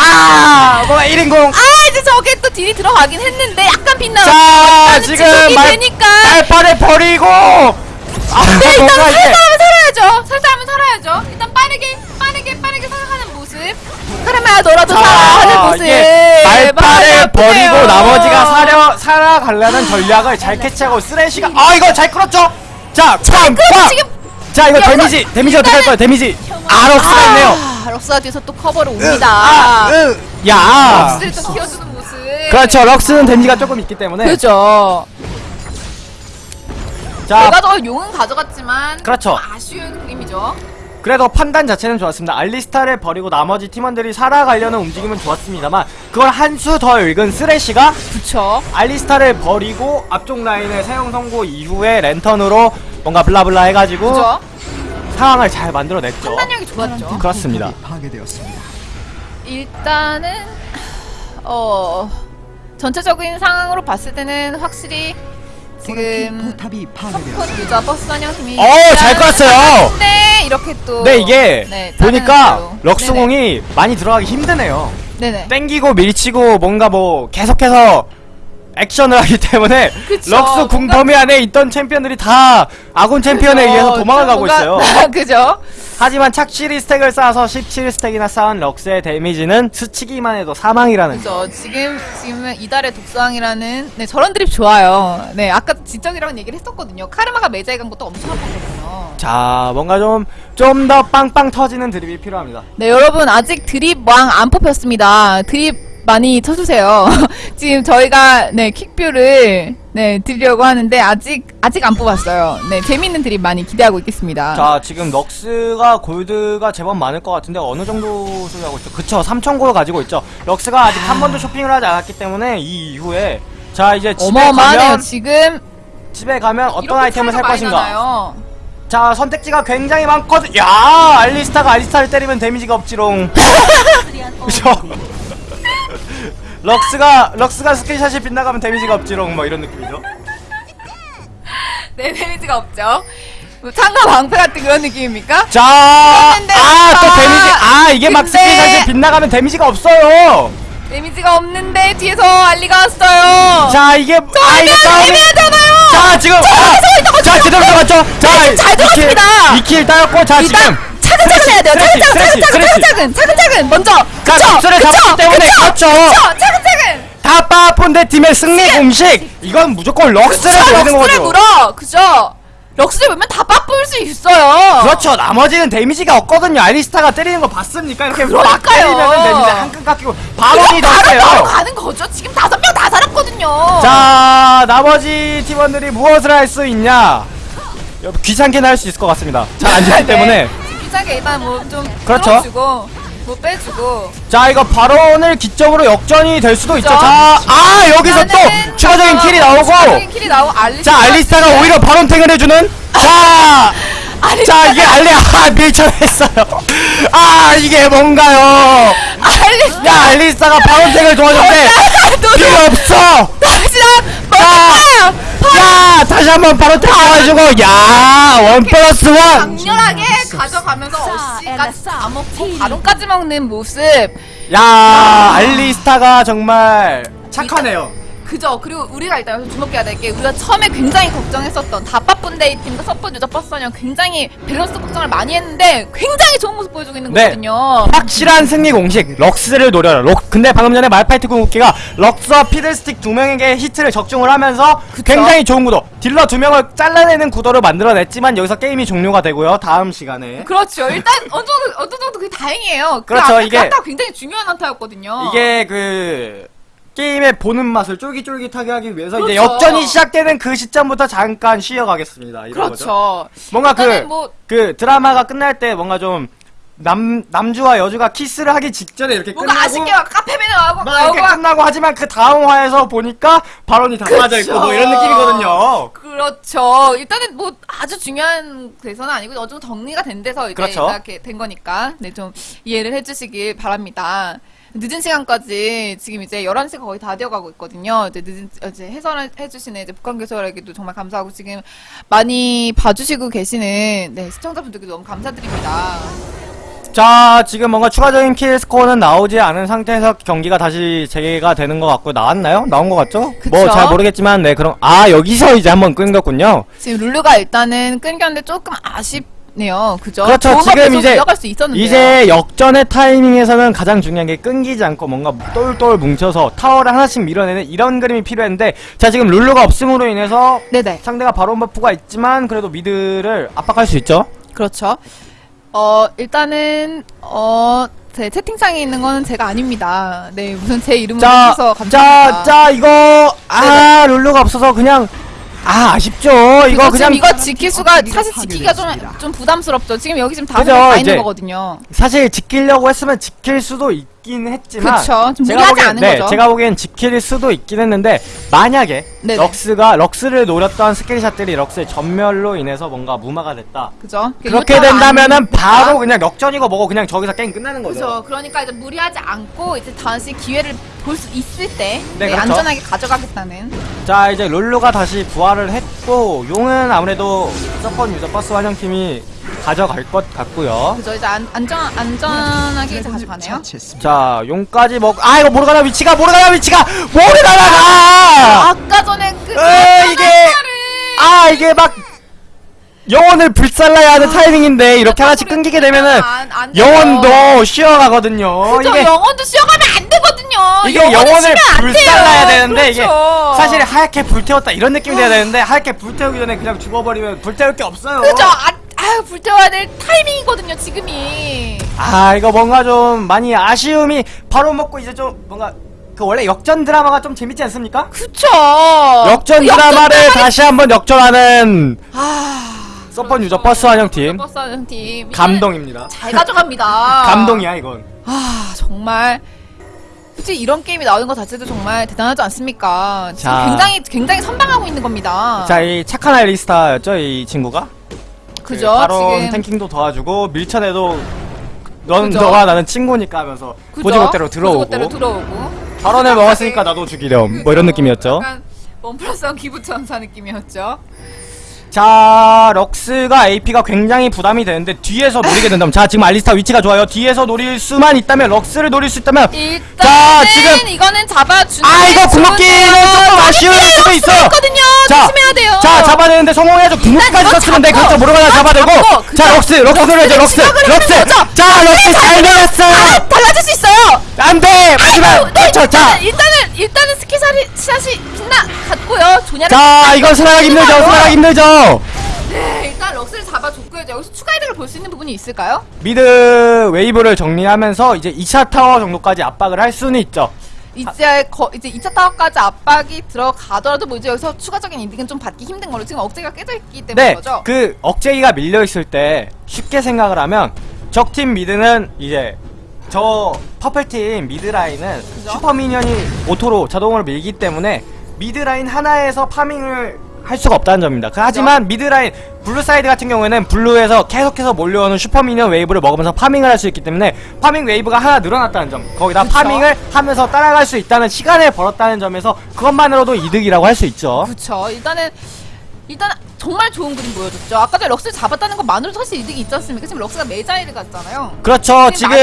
Speaker 1: 아 뭐야 1인공
Speaker 2: 아 이제 저게 또 딜이 들어가긴 했는데 약간 빗나.
Speaker 1: 자 지금 말,
Speaker 2: 되니까.
Speaker 1: 말파를 버리고 아
Speaker 2: 네, 일단
Speaker 1: 이게
Speaker 2: 살살하면 살아야죠. 살살하면 살아야죠. 일단 빠르게 빠르게 빠르게 살아가는 모습. 그러면 너라도 살아가는
Speaker 1: 자,
Speaker 2: 모습.
Speaker 1: 이게 말파를
Speaker 2: 마음이
Speaker 1: 버리고. 나머지가 사려 살아가려는 전략을 잘 캐치하고 쓰레쉬가 아 이거 잘 끌었죠? 자, 빰!
Speaker 2: 그래도
Speaker 1: 빰! 자 이거
Speaker 2: 여기서
Speaker 1: 데미지 데미지 어떻게 할 거야 데미지 아 럭스가 있네요
Speaker 2: 아, 럭스가 뒤에서 또 커버를 옵니다.
Speaker 1: 아, 으, 야
Speaker 2: 럭스를 또 키워주는 모습.
Speaker 1: 그렇죠 럭스는 데미지가 조금 있기 때문에
Speaker 2: 그죠.
Speaker 1: 자
Speaker 2: 내가 더 용은 가져갔지만
Speaker 1: 그렇죠.
Speaker 2: 좀 아쉬운 그림이죠.
Speaker 1: 그래도 판단 자체는 좋았습니다 알리스타를 버리고 나머지 팀원들이 살아가려는 움직임은 좋았습니다만 그걸 한 수 더 읽은 쓰레쉬가
Speaker 2: 그쵸.
Speaker 1: 알리스타를 버리고 앞쪽 라인을 사형 선고 이후에 랜턴으로 뭔가 블라블라 해가지고
Speaker 2: 그죠.
Speaker 1: 상황을 잘 만들어냈죠
Speaker 2: 판단력이 좋았죠.
Speaker 1: 그렇습니다
Speaker 3: 파괴되었습니다.
Speaker 2: 일단은 어 전체적인 상황으로 봤을 때는 확실히 지금
Speaker 3: 파괴되었습니다.
Speaker 2: 유자 버스 단영 팀이
Speaker 1: 어, 잘 끌었어요.
Speaker 2: 네 이렇게
Speaker 1: 또네 이게
Speaker 2: 네,
Speaker 1: 보니까. 럭스공이 많이 들어가기 힘드네요
Speaker 2: 네네.
Speaker 1: 땡기고 밀치고 뭔가 뭐 계속해서 액션을 하기 때문에
Speaker 2: 그쵸.
Speaker 1: 럭스 궁
Speaker 2: 뭔가-
Speaker 1: 범위 안에 있던 챔피언들이 다 아군 챔피언에
Speaker 2: 그죠.
Speaker 1: 의해서 도망을 가고
Speaker 2: 뭔가-
Speaker 1: 있어요
Speaker 2: 그죠?
Speaker 1: 하지만 착실히 stack을 쌓아서 17stack이나 쌓은 럭스의 데미지는 스치기만 해도 사망이라는 거
Speaker 2: 그죠. 지금 지금은 이달의 독상이라는 네 저런 드립 좋아요. 네 아까 지적이라는 얘기를 했었거든요. 카르마가 메자이 간 것도 엄청 아팠거든요.
Speaker 1: 자 뭔가 좀 좀 더 빵빵 터지는 드립이 필요합니다
Speaker 2: 네 여러분 아직 드립 왕 안 뽑혔습니다. 드립 많이 쳐주세요. 지금 저희가 네 퀵뷰를 네 드리려고 하는데 아직 아직 안 뽑았어요. 네 재밌는 드립 많이 기대하고 있겠습니다.
Speaker 1: 자 지금 럭스가 골드가 제법 많을 것 같은데 어느 정도 소유하고 있죠? 그쵸 3,000골 가지고 있죠 럭스가 아직 한 번도 쇼핑을 하지 않았기 때문에 이 이후에 자 이제 집에
Speaker 2: 어마어마하네요.
Speaker 1: 가면
Speaker 2: 지금
Speaker 1: 집에 가면 어떤 아이템을 살 것인가
Speaker 2: 나나요?
Speaker 1: 자 선택지가 굉장히 많거든 야 알리스타가 알리스타를 때리면 데미지가 없지롱 그쵸 럭스가 럭스가 skill shot이 빗나가면 데미지가 없지롱 뭐 이런 느낌이죠
Speaker 2: 네 데미지가 없죠. 뭐 창과 방패 같은 그런 느낌입니까?
Speaker 1: 자, 아, 또
Speaker 2: 아,
Speaker 1: 데미지, 아, 이게 막 skill shot이 빗나가면 데미지가 없어요.
Speaker 2: 데미지가 없는데 뒤에서 알리가 왔어요.
Speaker 1: 자, 이게, 아, 이게 싸움이.
Speaker 2: 애매하잖아요.
Speaker 1: 자, 지금, 아, 자, 제대로 들어갔죠? 자,
Speaker 2: 잘 들어갔습니다.
Speaker 1: 2킬 따였고, 자, 지금.
Speaker 2: 차근차근 해야 돼요. 차근차근 차근차근. 차근차근 차근차근 먼저.
Speaker 1: 자,
Speaker 2: 그쵸? 그쵸? 그쵸?
Speaker 1: 그렇죠.
Speaker 2: 그쵸? 차근차근.
Speaker 1: 다빠쁜데 팀의 승리 공식! 이건 무조건 럭스를
Speaker 2: 그쵸?
Speaker 1: 노리는
Speaker 2: 럭스를
Speaker 1: 거죠.
Speaker 2: 물어. 그죠? 럭스를 물면 다 빠뿔 수 있어요.
Speaker 1: 그렇죠. 나머지는 데미지가 없거든요. 알리스타가 때리는 거 봤습니까? 이렇게. 때리면 데미지 한끈 깎이고 바론이 더
Speaker 2: 바로. 가는 거죠. 지금 다섯 명 다 살았거든요.
Speaker 1: 자, 나머지 팀원들이 무엇을 할 수 있냐? 여- 귀찮게는 할 수 있을 것 같습니다. 잘안 죽기
Speaker 2: 네.
Speaker 1: 때문에.
Speaker 2: 비싸게 일단 뭐좀
Speaker 1: 그렇죠.
Speaker 2: 주고 뭐 빼주고.
Speaker 1: 자, 이거 바론을 기점으로 역전이 될 수도.
Speaker 2: 그렇죠.
Speaker 1: 자, 아, 여기서 또 추가적인
Speaker 2: 저-
Speaker 1: 킬이 나오고.
Speaker 2: 킬이 나오고 알리스타.
Speaker 1: 자, 알리스타가 오히려 바론탱을 해주는. 자, 자, 이게 알리, 아, 밀쳐냈어요. 아, 이게 뭔가요?
Speaker 2: 알리스타.
Speaker 1: 야, 알리스타가 바론탱을 도와줬는데. 필요 없어!
Speaker 2: 다시랑
Speaker 1: 자, 야, 다시 한번 바론탱 도와주고, 야, one plus one!
Speaker 2: 강렬하게 가져가면서 어시까지 다 먹고 바론까지 먹는 모습.
Speaker 1: 야, 알리스타가 정말 착하네요.
Speaker 2: 그죠. 그리고 우리가 일단 여기서 주목해야 될 게 우리가 처음에 굉장히 걱정했었던 다빠쁜데이 팀과 섣번 유저 버스는 굉장히 밸런스 걱정을 많이 했는데 굉장히 좋은 모습 보여주고 있는
Speaker 1: 네.
Speaker 2: 거거든요.
Speaker 1: 확실한 승리 공식 럭스를 노려라 럭 근데 방금 전에 말파이트 궁극기가 럭스와 피들스틱 두 명에게 히트를 적중을 하면서
Speaker 2: 그쵸?
Speaker 1: 굉장히 좋은 구도 딜러 두 명을 잘라내는 구도를 만들어냈지만 여기서 게임이 종료가 되고요 다음 시간에
Speaker 2: 그렇죠. 일단 어느 정도 어느 정도 그게 다행이에요. 그
Speaker 1: 그렇죠, 이게-
Speaker 2: 그 굉장히 중요한 한타였거든요.
Speaker 1: 이게 그 게임의 보는 맛을 쫄깃쫄깃하게 하기 위해서 이제
Speaker 2: 그렇죠.
Speaker 1: 역전이 시작되는 그 시점부터 잠깐 쉬어가겠습니다 이런 거죠
Speaker 2: 그렇죠.
Speaker 1: 뭔가 그
Speaker 2: 뭐
Speaker 1: 그 드라마가 끝날 때 뭔가 좀 남 남주와 여주가 키스를 하기 직전에 이렇게
Speaker 2: 뭔가
Speaker 1: 끝나고
Speaker 2: 아쉽게 막 카페맨 나오고
Speaker 1: 막 이렇게
Speaker 2: 나오고
Speaker 1: 끝나고 하지만 그 다음 화에서 보니까 발언이 다 빠져 있고 뭐 이런 느낌이거든요.
Speaker 2: 그렇죠. 일단은 뭐 아주 중요한 데서는 아니고 어느 정도 정리가 된 데서 이제
Speaker 1: 그렇죠.
Speaker 2: 이렇게 된 거니까 네 좀 이해를 해주시길 바랍니다. 늦은 시간까지 지금 이제 11시가 거의 다 되어가고 있거든요. 이제 늦은, 이제 해설을 해주시는 이제 북한 교수에게도 정말 감사하고 지금 많이 봐주시고 계시는 네, 시청자분들께도 너무 감사드립니다.
Speaker 1: 자, 지금 뭔가 추가적인 킬 스코어는 나오지 않은 상태에서 경기가 다시 재개가 되는 것 같고 나왔나요? 나온 것 같죠? 뭐 잘 모르겠지만 네 그럼 아 여기서 이제 한번 끊겼군요.
Speaker 2: 지금 룰루가 일단은 끊겼는데 조금 아쉽 네요. 그죠?
Speaker 1: 그렇죠. 지금 이제-. 이제 역전의 타이밍에서는 가장 중요한 게 끊기지 않고 뭔가 똘똘 뭉쳐서 타워를 하나씩 밀어내는 이런 그림이 필요했는데 자 지금 룰루가 없음으로 인해서
Speaker 2: 네네.
Speaker 1: 상대가 바로 buff가 있지만 그래도 미드를 압박할 수 있죠.
Speaker 2: 그렇죠. 어, 일단은, 어, 제 채팅창에 있는 거는 제가 아닙니다. 네, 무슨 제 이름을
Speaker 1: 자,
Speaker 2: 해서
Speaker 1: 자,
Speaker 2: 감사합니다.
Speaker 1: 자 이거 아 룰루가 없어서 그냥 아 아쉽죠. 이거 그냥
Speaker 2: 지금 이거 지킬 수가 사실 지키기가 좀, 좀 부담스럽죠. 지금 여기 지금 다섯 명다 있는 거거든요.
Speaker 1: 사실 지키려고 했으면 지킬 수도 있 긴 했지만
Speaker 2: 그쵸. 좀
Speaker 1: 제가 보기엔
Speaker 2: 않은
Speaker 1: 네,
Speaker 2: 거죠.
Speaker 1: 제가 보기엔 지킬 수도 있긴 했는데 만약에
Speaker 2: 네네.
Speaker 1: 럭스가 럭스를 노렸던 skill shot들이 럭스의 점멸로 인해서 뭔가 무마가 됐다.
Speaker 2: 그죠?
Speaker 1: 그렇게 된다면은. 바로 그냥 역전이고 뭐고 그냥 저기서 게임 끝나는 거죠.
Speaker 2: 그죠. 그러니까 이제 무리하지 않고 이제 다시 기회를 볼 수 있을 때
Speaker 1: 네,
Speaker 2: 네,
Speaker 1: 그렇죠.
Speaker 2: 안전하게 가져가겠다는
Speaker 1: 자 이제 룰루가 다시 부활을 했고 용은 아무래도 서펀 유저 버스 환영팀이 가져갈 것 같고요.
Speaker 2: 그죠. 이제 안, 안전 안전하게 이제 가져가네요.
Speaker 1: 자 용까지 먹. 아 이거 모르가나 위치가 모르가나 위치가 모르가나가.
Speaker 2: 아까 전에 그
Speaker 1: 에, 이게 아 이게 막 영혼을 불살라야 하는 타이밍인데 이렇게 하나씩 끊기게 되면은
Speaker 2: 안- 안.
Speaker 1: 영혼도 쉬어가거든요.
Speaker 2: 그죠.
Speaker 1: 이게
Speaker 2: 영혼도 쉬어가면 안 되거든요.
Speaker 1: 이게 영혼을
Speaker 2: 안
Speaker 1: 불살라야. 되는데 이게
Speaker 2: 그렇죠.
Speaker 1: 사실 하얗게 불태웠다 이런 느낌이 돼야 되는데 하얗게 불태우기 전에 그냥 죽어버리면 불태울 게 없어요.
Speaker 2: 그죠. 아, 아유 불태워야 될 타이밍이거든요. 지금이.
Speaker 1: 아 이거 뭔가 좀 많이 아쉬움이 바로 먹고 이제 좀 뭔가 그 원래 역전 드라마가 좀 재밌지 않습니까?
Speaker 2: 그쵸.
Speaker 1: 역전 드라마를
Speaker 2: 드라마를-
Speaker 1: 다시 한번 역전하는
Speaker 2: 아.
Speaker 1: 서펀 유저 버스 환영팀
Speaker 2: 버스 환영팀.
Speaker 1: 감동입니다.
Speaker 2: 잘 가져갑니다.
Speaker 1: 감동이야 이건.
Speaker 2: 아 정말. 솔직히 이런 게임이 나오는 것 자체도 정말 대단하지 않습니까?
Speaker 1: 자.
Speaker 2: 굉장히 굉장히 선방하고 있는 겁니다.
Speaker 1: 자 이 착한 알리스타였죠 이 친구가.
Speaker 2: 그죠?
Speaker 1: 그 바로
Speaker 2: 지금
Speaker 1: tanking도 도와주고 밀쳐내도 넌
Speaker 2: 그죠?
Speaker 1: 너가 나는 친구니까 하면서
Speaker 2: 그죠?
Speaker 1: 곧이곧대로 들어오고
Speaker 2: 곧이곧대로 들어오고.
Speaker 1: 바론을 먹었으니까 나도 죽이렴 뭐 이런 느낌이었죠.
Speaker 2: 약간 one plus one 기부 천사 느낌이었죠.
Speaker 1: 자 럭스가 AP가 굉장히 부담이 되는데 뒤에서 노리게 된다면 자 지금 알리스타 위치가 좋아요 뒤에서 노릴 수만 있다면 럭스를 노릴 수 있다면 자, 지금-
Speaker 2: 이거는 잡아주는
Speaker 1: 아 이거 궁극기는 조금 아쉬울 수도 있어요
Speaker 2: 거든요.
Speaker 1: 자,
Speaker 2: 조심해야 돼요.
Speaker 1: 자 잡아내는데 성공해야죠 궁극기까지 썼으면 돼
Speaker 2: 잡고,
Speaker 1: 그렇죠 모르가나 잡아내고
Speaker 2: 잡고,
Speaker 1: 자? 럭스 럭스 노려야죠 럭스 럭스. 자 럭스 잘 내렸어요
Speaker 2: 아, 달라질 수 있어요.
Speaker 1: 안돼 마지막
Speaker 2: 네,
Speaker 1: 그렇죠 자
Speaker 2: 일단은, 일단은 skill shot이 shot이 빗나갔고요. 조냐를
Speaker 1: 자, 이건 살아나가기 힘들죠. 살아나가기 힘들죠.
Speaker 2: 네, 일단 럭스를 잡아줬고요. 여기서 추가 혜택을 볼 수 있는 부분이 있을까요?
Speaker 1: mid wave를 정리하면서 이제 2차 타워 정도까지 압박을 할 수는 있죠.
Speaker 2: 이제 거, 이제 2차 타워까지 압박이 들어가더라도 뭐 이제 여기서 추가적인 이득은 좀 받기 힘든 걸로 지금 억제기가 깨져 있기 때문에
Speaker 1: 네,
Speaker 2: 거죠.
Speaker 1: 그 억제기가 밀려 있을 때 쉽게 생각을 하면 적팀 mid는 이제 저 purple팀 mid 라인은
Speaker 2: 그죠?
Speaker 1: super minion이 auto로 자동으로 밀기 때문에 mid 라인 하나에서 farming을 할 수가 없다는 점입니다. 그 하지만 mid 라인 blue side 같은 경우에는 blue에서 계속해서 몰려오는 super minion wave를 먹으면서 farming을 할 수 있기 때문에 farming wave가 하나 늘어났다는 점. 거기다
Speaker 2: 그쵸?
Speaker 1: farming을 하면서 따라갈 수 있다는 시간을 벌었다는 점에서 그것만으로도 이득이라고 할 수 있죠.
Speaker 2: 그쵸. 일단은 일단 정말 좋은 그림 보여줬죠. 아까 전에 럭스를 잡았다는 것만으로도 사실 이득이 있지 않습니까? 지금 럭스가 메자이를 갔잖아요.
Speaker 1: 그렇죠. 지금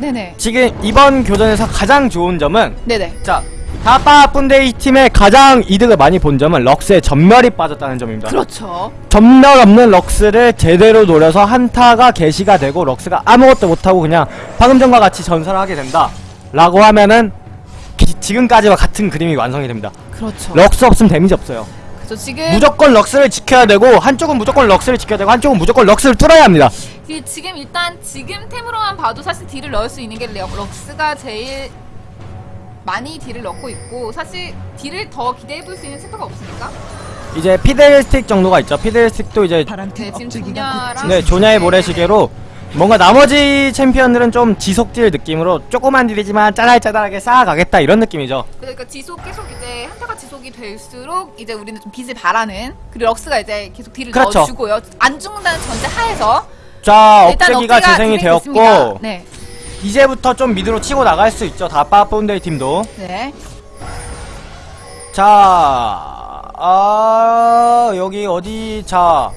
Speaker 2: 많이...
Speaker 1: 지금 이번 교전에서 가장 좋은 점은
Speaker 2: 네네.
Speaker 1: 자 다빠 분데이 팀의 가장 이득을 많이 본 점은 럭스의 점멸이 빠졌다는 점입니다.
Speaker 2: 그렇죠.
Speaker 1: 점멸 없는 럭스를 제대로 노려서 한타가 개시가 되고 럭스가 아무것도 못하고 그냥 방금 전과 같이 전사를 하게 된다. 라고 하면은 기- 지금까지와 같은 그림이 완성이 됩니다.
Speaker 2: 그렇죠.
Speaker 1: 럭스 없으면 damage 없어요.
Speaker 2: 그래서 지금
Speaker 1: 무조건 럭스를 지켜야 되고 한쪽은 무조건 럭스를 지켜야 되고 한쪽은 무조건 럭스를 뚫어야 합니다.
Speaker 2: 그 지금 일단 지금 템으로만 봐도 사실 deal을 넣을 수 있는 게 럭- 럭스가 제일 많이 deal을 넣고 있고 사실 deal을 더 기대해 볼 수 있는 챔프가 없습니까?
Speaker 1: 이제 피들스틱 정도가 있죠. 피들스틱도 이제
Speaker 2: 네, 지금 조냐랑
Speaker 1: 네, 조냐의 모래시계로 뭔가 나머지 챔피언들은 좀 지속deal 느낌으로 조그만 deal이지만 짜잘짜잘하게 쌓아가겠다 이런 느낌이죠.
Speaker 2: 그러니까 지속 계속 이제 한타가 지속이 될수록 이제 우리는 좀 빛을 발하는 그리고 럭스가 이제 계속 deal을
Speaker 1: 그렇죠.
Speaker 2: 넣어주고요. 안 죽는다는 전제 하에서
Speaker 1: 자, 억제기가 재생이 되었고.
Speaker 2: 네,
Speaker 1: 이제부터 좀 mid로 치고 나갈 수 있죠. 다빠 본데이 팀도.
Speaker 2: 네.
Speaker 1: 자, 아, 여기 어디, 자,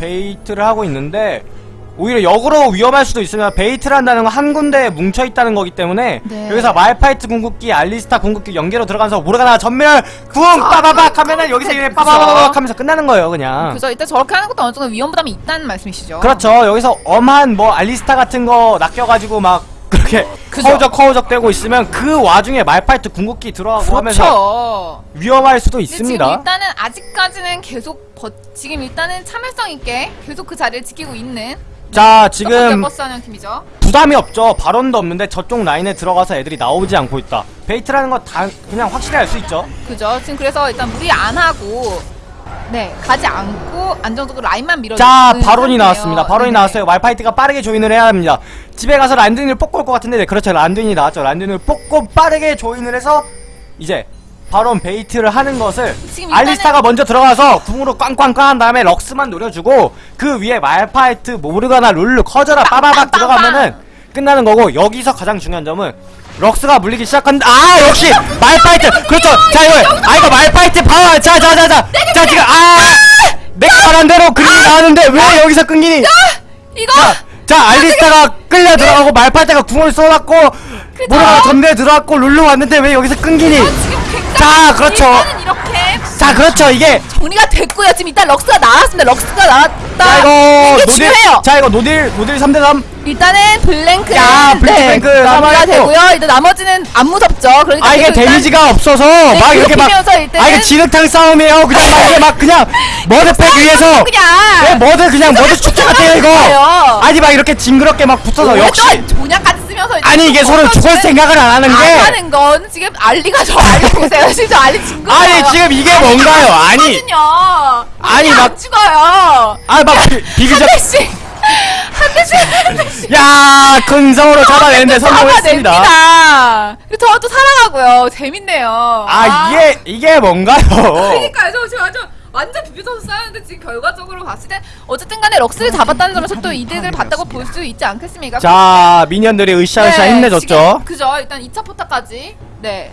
Speaker 1: bait를 하고 있는데, 오히려 역으로 위험할 수도 있으면 bait를 한다는 건 한 군데에 뭉쳐있다는 거기 때문에,
Speaker 2: 네.
Speaker 1: 여기서 말파이트 궁극기, 알리스타 궁극기 연계로 들어가면서 모르가나 점멸, 궁, 빠바박 하면은 여기서 이렇게 빠바박 하면서 끝나는 거예요, 그냥.
Speaker 2: 그죠. 일단 저렇게 하는 것도 어느 정도 위험 부담이 있다는 말씀이시죠.
Speaker 1: 그렇죠. 여기서 엄한 뭐 알리스타 같은 거 낚여가지고 막 그렇게
Speaker 2: 그죠.
Speaker 1: 허우적 허우적 되고 있으면 그 와중에 말파이트 궁극기 들어가고 하면서
Speaker 2: 그렇죠.
Speaker 1: 위험할 수도
Speaker 2: 근데 지금
Speaker 1: 있습니다.
Speaker 2: 일단은 아직까지는 계속 버, 지금 일단은 참을성 있게 계속 그 자리를 지키고 있는
Speaker 1: 자
Speaker 2: 지금
Speaker 1: 지금. 부담이 없죠. 바론도 없는데 저쪽 라인에 들어가서 애들이 나오지 않고 있다. bait라는 거 다 그냥 확실히 알 수 있죠.
Speaker 2: 그죠. 지금 그래서 일단 무리 안 하고 네 가지 않고 안정적으로 라인만 밀어.
Speaker 1: 자 바론이 나왔습니다. 바론이 나왔어요. 말파이트가 빠르게 join을 해야 합니다. 집에 가서 란두인을 뽑고 올 것 같은데 네, 그렇죠. 란두인이 나왔죠. 란두인을 뽑고 빠르게 join을 해서 이제 바론 bait를 하는 것을 알리스타가 먼저 들어가서 궁으로 꽝꽝꽝 한 다음에 럭스만 노려주고 그 위에 말파이트 모르가나 룰루 커져라 빠바박 들어가면은 끝나는 거고 여기서 가장 중요한 점은 럭스가 물리기 시작한다. 아 역시 말파이트. 그렇죠. 자 이거 아 이거 말파이트 파워. 자자자자. 자 지금 아! 내가 말한 대로 그림이 나왔는데 왜 여기서 끊기니?
Speaker 2: 이거
Speaker 1: 자, 자 알리스타가 끌려 들어가고 말파이트가 궁을 쏘았고 모르가나 전대에 들어왔고 룰루 왔는데 왜 여기서 끊기니?
Speaker 2: 굉장히
Speaker 1: 자, 그렇죠.
Speaker 2: 이렇게
Speaker 1: 자 그렇죠 이게
Speaker 2: 정리가 됐고요. 지금 일단 럭스가 나왔습니다. 럭스가 나왔다.
Speaker 1: 자 이거
Speaker 2: 이게
Speaker 1: 노딜
Speaker 2: 중요해요.
Speaker 1: 자 이거 노딜 노딜 3대3
Speaker 2: 일단은 블랭크
Speaker 1: 야, 블랭크
Speaker 2: 마무리가
Speaker 1: 사망했고.
Speaker 2: 되고요. 일단 나머지는 안 무섭죠. 그러니까
Speaker 1: 아 이게 데미지가 없어서 막 이렇게 막 아 이게 진흙탕 싸움이에요 그냥 막 이게 막 그냥 머드팩 위에서
Speaker 2: 그냥
Speaker 1: 네, 머드 그냥 머드 축제 같아요 이거. 아니 막 이렇게 징그럽게 막 붙어서 역시
Speaker 2: 조냐까 이제
Speaker 1: 아니 이게
Speaker 2: 또
Speaker 1: 서로 죽을 생각을 안 하는 안게
Speaker 2: 하는 건 지금 알리가 저 알리 보세요. 진짜 알리 진 거예요.
Speaker 1: 아니 지금 이게 뭔가요 아니. 아니,
Speaker 2: 안
Speaker 1: 막-
Speaker 2: 죽어요.
Speaker 1: 아막 비비적
Speaker 2: 한 대씩 한 대씩
Speaker 1: 야 근성으로 잡아내는데 성공했습니다
Speaker 2: 저도 살아가고요. 재밌네요.
Speaker 1: 아 이게 이게 뭔가요
Speaker 2: 그러니까요. 저 지금 완전 비벼져서 싸우는데 지금 결과적으로 봤을 때 어쨌든 간에 럭스를 잡았다는 점에서 또 이득을 봤다고 볼 수 있지 않겠습니까?
Speaker 1: 자 미니언들이 으쌰으쌰 힘내줬죠
Speaker 2: 지금 그죠. 일단 2차 포타까지. 네.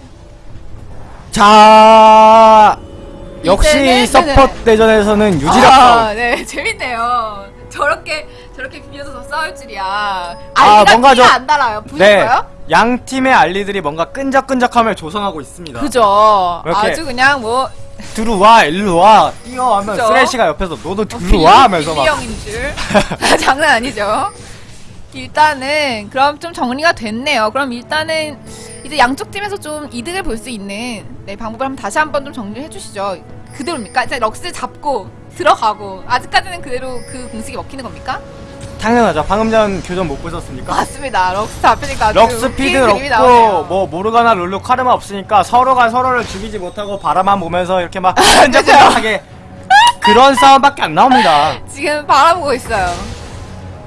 Speaker 1: 자 역시 서폿 대전에서는 유지력
Speaker 2: 아, 네. 재밌네요. 저렇게 저렇게 비벼서 싸울 줄이야.
Speaker 1: 아,
Speaker 2: 알리가
Speaker 1: 뭔가
Speaker 2: 뭔가
Speaker 1: 좀-
Speaker 2: 안 달아요.
Speaker 1: 네,
Speaker 2: 보이실까요?
Speaker 1: 양 팀의 알리들이 뭔가 끈적끈적함을 조성하고 있습니다.
Speaker 2: 그죠. 아주 그냥 뭐
Speaker 1: 들어와, 일로 와, 뛰어 하면
Speaker 2: 그죠?
Speaker 1: 쓰레쉬가 옆에서 너도
Speaker 2: 어,
Speaker 1: 들어와 하면서 막.
Speaker 2: 형인 줄. 장난 아니죠. 일단은 그럼 좀 정리가 됐네요. 그럼 일단은 이제 양쪽 팀에서 좀 이득을 볼 수 있는 네, 방법을 한번 다시 한번 좀 정리해 주시죠. 그대로입니까? 이제 럭스 잡고 들어가고 아직까지는 그대로 그 공식이 먹히는 겁니까?
Speaker 1: 당연하죠. 방금 전 교전 못 보셨습니까?
Speaker 2: 맞습니다. 럭스 잡히니까 아주
Speaker 1: 럭스
Speaker 2: 웃긴
Speaker 1: 피드
Speaker 2: 그림이
Speaker 1: 없고. 뭐 모르가나 룰루 카르마 없으니까 서로가 서로를 죽이지 못하고 바라만 보면서 이렇게 막 끈적끈적하게 그런 싸움밖에 안 나옵니다.
Speaker 2: 지금 바라보고 있어요.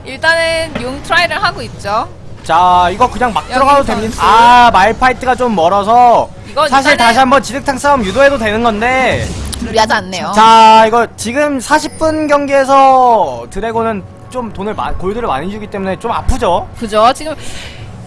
Speaker 2: 일단은 용 try를 하고 있죠.
Speaker 1: 자 이거 그냥 막 들어가도. 됩니다. 아 말파이트가 좀 멀어서 사실
Speaker 2: 일단은-
Speaker 1: 다시 한번 진흙탕 싸움 유도해도 되는 건데
Speaker 2: 무리하지 않네요.
Speaker 1: 자 이거 지금 40분 경기에서 드래곤은 좀 돈을 마, 골드를 많이 주기 때문에 좀 아프죠
Speaker 2: 그죠? 지금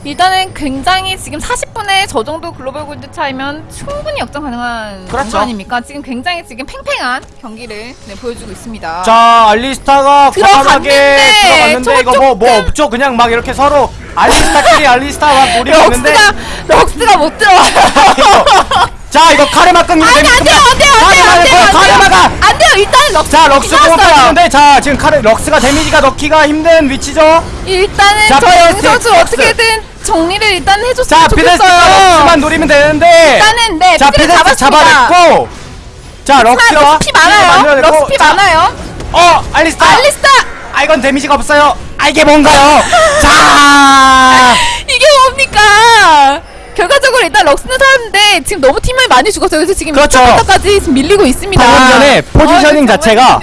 Speaker 2: 일단은 굉장히 지금 40분에 저 정도 글로벌 골드 차이면 충분히 역전 가능한
Speaker 1: 그렇죠.
Speaker 2: 정도 아닙니까? 지금 굉장히 지금 팽팽한 경기를 네, 보여주고 있습니다.
Speaker 1: 자 알리스타가 과감하게
Speaker 2: 들어갔는데,
Speaker 1: 들어갔는데 이거 뭐뭐 없죠 그냥 막 이렇게 서로 알리스타끼리 알리스타 막 노리고 있는데
Speaker 2: 럭스가 럭스가 못 들어와요.
Speaker 1: 자 이거 카르마 끊기면
Speaker 2: 아니 안 돼요 안 돼요 안 돼요 안 돼요 안
Speaker 1: 카르마가
Speaker 2: 돼요 안 돼요 일단 럭스
Speaker 1: 자 럭스. 공격하는데 자 지금 카르 럭스가 damage가 넣기가 힘든 위치죠
Speaker 2: 일단은
Speaker 1: 자,
Speaker 2: 저 영선
Speaker 1: 피데스틱
Speaker 2: 수
Speaker 1: 럭스.
Speaker 2: 어떻게든 정리를 일단
Speaker 1: 자
Speaker 2: 해줬으면 좋겠어요.
Speaker 1: 럭스만 노리면 되는데
Speaker 2: 일단은 네
Speaker 1: 자 피데스
Speaker 2: 잡았습니다.
Speaker 1: 잡아냈고 자 럭스가
Speaker 2: 럭스 피 많아요.
Speaker 1: 만들어냈고,
Speaker 2: 럭스 피
Speaker 1: 자,
Speaker 2: 많아요.
Speaker 1: 어 알리스타
Speaker 2: 알리스타
Speaker 1: 아 이건 데미지가 없어요 아 이게 뭔가요 자
Speaker 2: 이게 뭡니까? 결과적으로 일단 럭스는 살았는데 지금 너무 팀을 많이 죽었어요. 그래서 지금
Speaker 1: 그렇죠.
Speaker 2: 2차부터까지 지금 밀리고 있습니다.
Speaker 1: 방금 전에 포지셔닝
Speaker 2: 어,
Speaker 1: 자체가.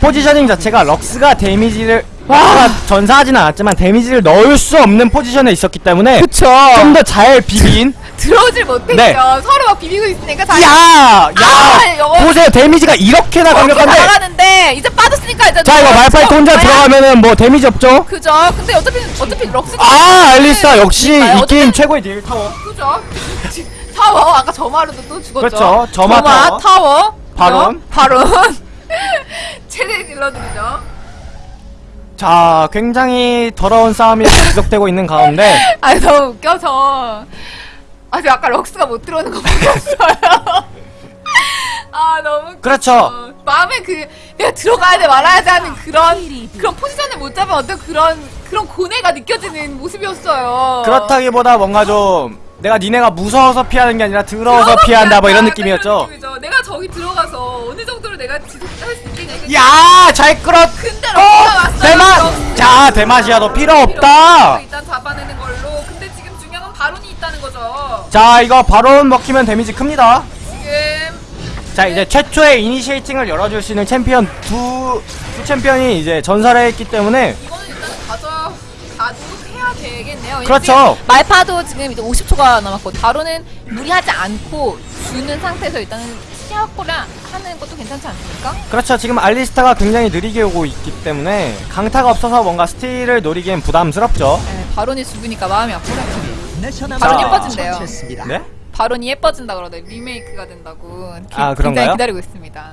Speaker 1: positioning 자체가 럭스가 데미지를 럭스가 전사하진 않았지만 데미지를 넣을 수 없는 포지션에 있었기 때문에
Speaker 2: 그쵸.
Speaker 1: 좀 더 잘 비빈
Speaker 2: 들어오질 못했죠.
Speaker 1: 네.
Speaker 2: 서로 막 비비고 있으니까 잘.
Speaker 1: 야! 야!
Speaker 2: 아,
Speaker 1: 보세요 데미지가 이렇게나
Speaker 2: 이렇게
Speaker 1: 강력한데
Speaker 2: 나가는데 이제 빠졌으니까 이제
Speaker 1: 자 이거
Speaker 2: 너-
Speaker 1: 말파이트 혼자
Speaker 2: 어,
Speaker 1: 들어가면은 뭐 데미지 없죠?
Speaker 2: 그죠. 근데 어차피 어차피 럭스.
Speaker 1: 아 알리스타 역시
Speaker 2: 아,
Speaker 1: 이
Speaker 2: 어차피-
Speaker 1: 게임 최고의 딜 타워
Speaker 2: 그죠. 타워 아까 저마루도 또 죽었죠.
Speaker 1: 그렇죠. 저마 타워.
Speaker 2: 타워.
Speaker 1: 바론.
Speaker 2: 바론. 최대 딜러들이죠.
Speaker 1: 자 굉장히 더러운 싸움이 계속되고 있는 가운데
Speaker 2: 아니 너무 웃겨서. 아, 저 아까 럭스가 못 들어오는 거 보였어요. 아 너무 웃겨.
Speaker 1: 그렇죠.
Speaker 2: 마음에 그 내가 들어가야 돼 말아야 돼 하는 그런 그런 포지션을 못 잡은 어떤 그런 그런 고뇌가 느껴지는 모습이었어요.
Speaker 1: 그렇다기보다 뭔가 좀 내가 니네가 무서워서 피하는 게 아니라 더러워서 피한다 뭐 이런 느낌이었죠
Speaker 2: 느낌이죠. 내가 저기 들어가서 어느 정도로 내가 지속할 수 있겠냐. 이거
Speaker 1: 야잘 끌어
Speaker 2: 근데
Speaker 1: 어! 대맛! 자 대맛이야 너 필요 없다
Speaker 2: 일단 잡아내는 걸로. 근데 지금 중요한 건 바론이 있다는 거죠.
Speaker 1: 자 이거 바론 먹히면 데미지 큽니다
Speaker 2: 지금
Speaker 1: 자 이제 최초의 initiating을 열어줄 수 있는 챔피언 두, 두 챔피언이 이제 전사를 했기 때문에
Speaker 2: 이거는 일단 가져 가도 해야 되겠네요.
Speaker 1: 그렇죠.
Speaker 2: 말파도 지금 이제 50초가 남았고 바론은 무리하지 않고 주는 상태에서 일단은 시야 확보를 하는 것도 괜찮지 않습니까?
Speaker 1: 그렇죠 지금 알리스타가 굉장히 느리게 오고 있기 때문에 강타가 없어서 뭔가 steal을 노리기엔 부담스럽죠
Speaker 2: 네, 바론이 죽으니까 마음이 아프다.
Speaker 1: 자.
Speaker 2: 바론 예뻐진대요.
Speaker 1: 네?
Speaker 2: 바론이 예뻐진다 그러네. 리메이크가 된다고. 기,
Speaker 1: 아,
Speaker 2: 굉장히
Speaker 1: 그런가요?
Speaker 2: 기다리고 있습니다.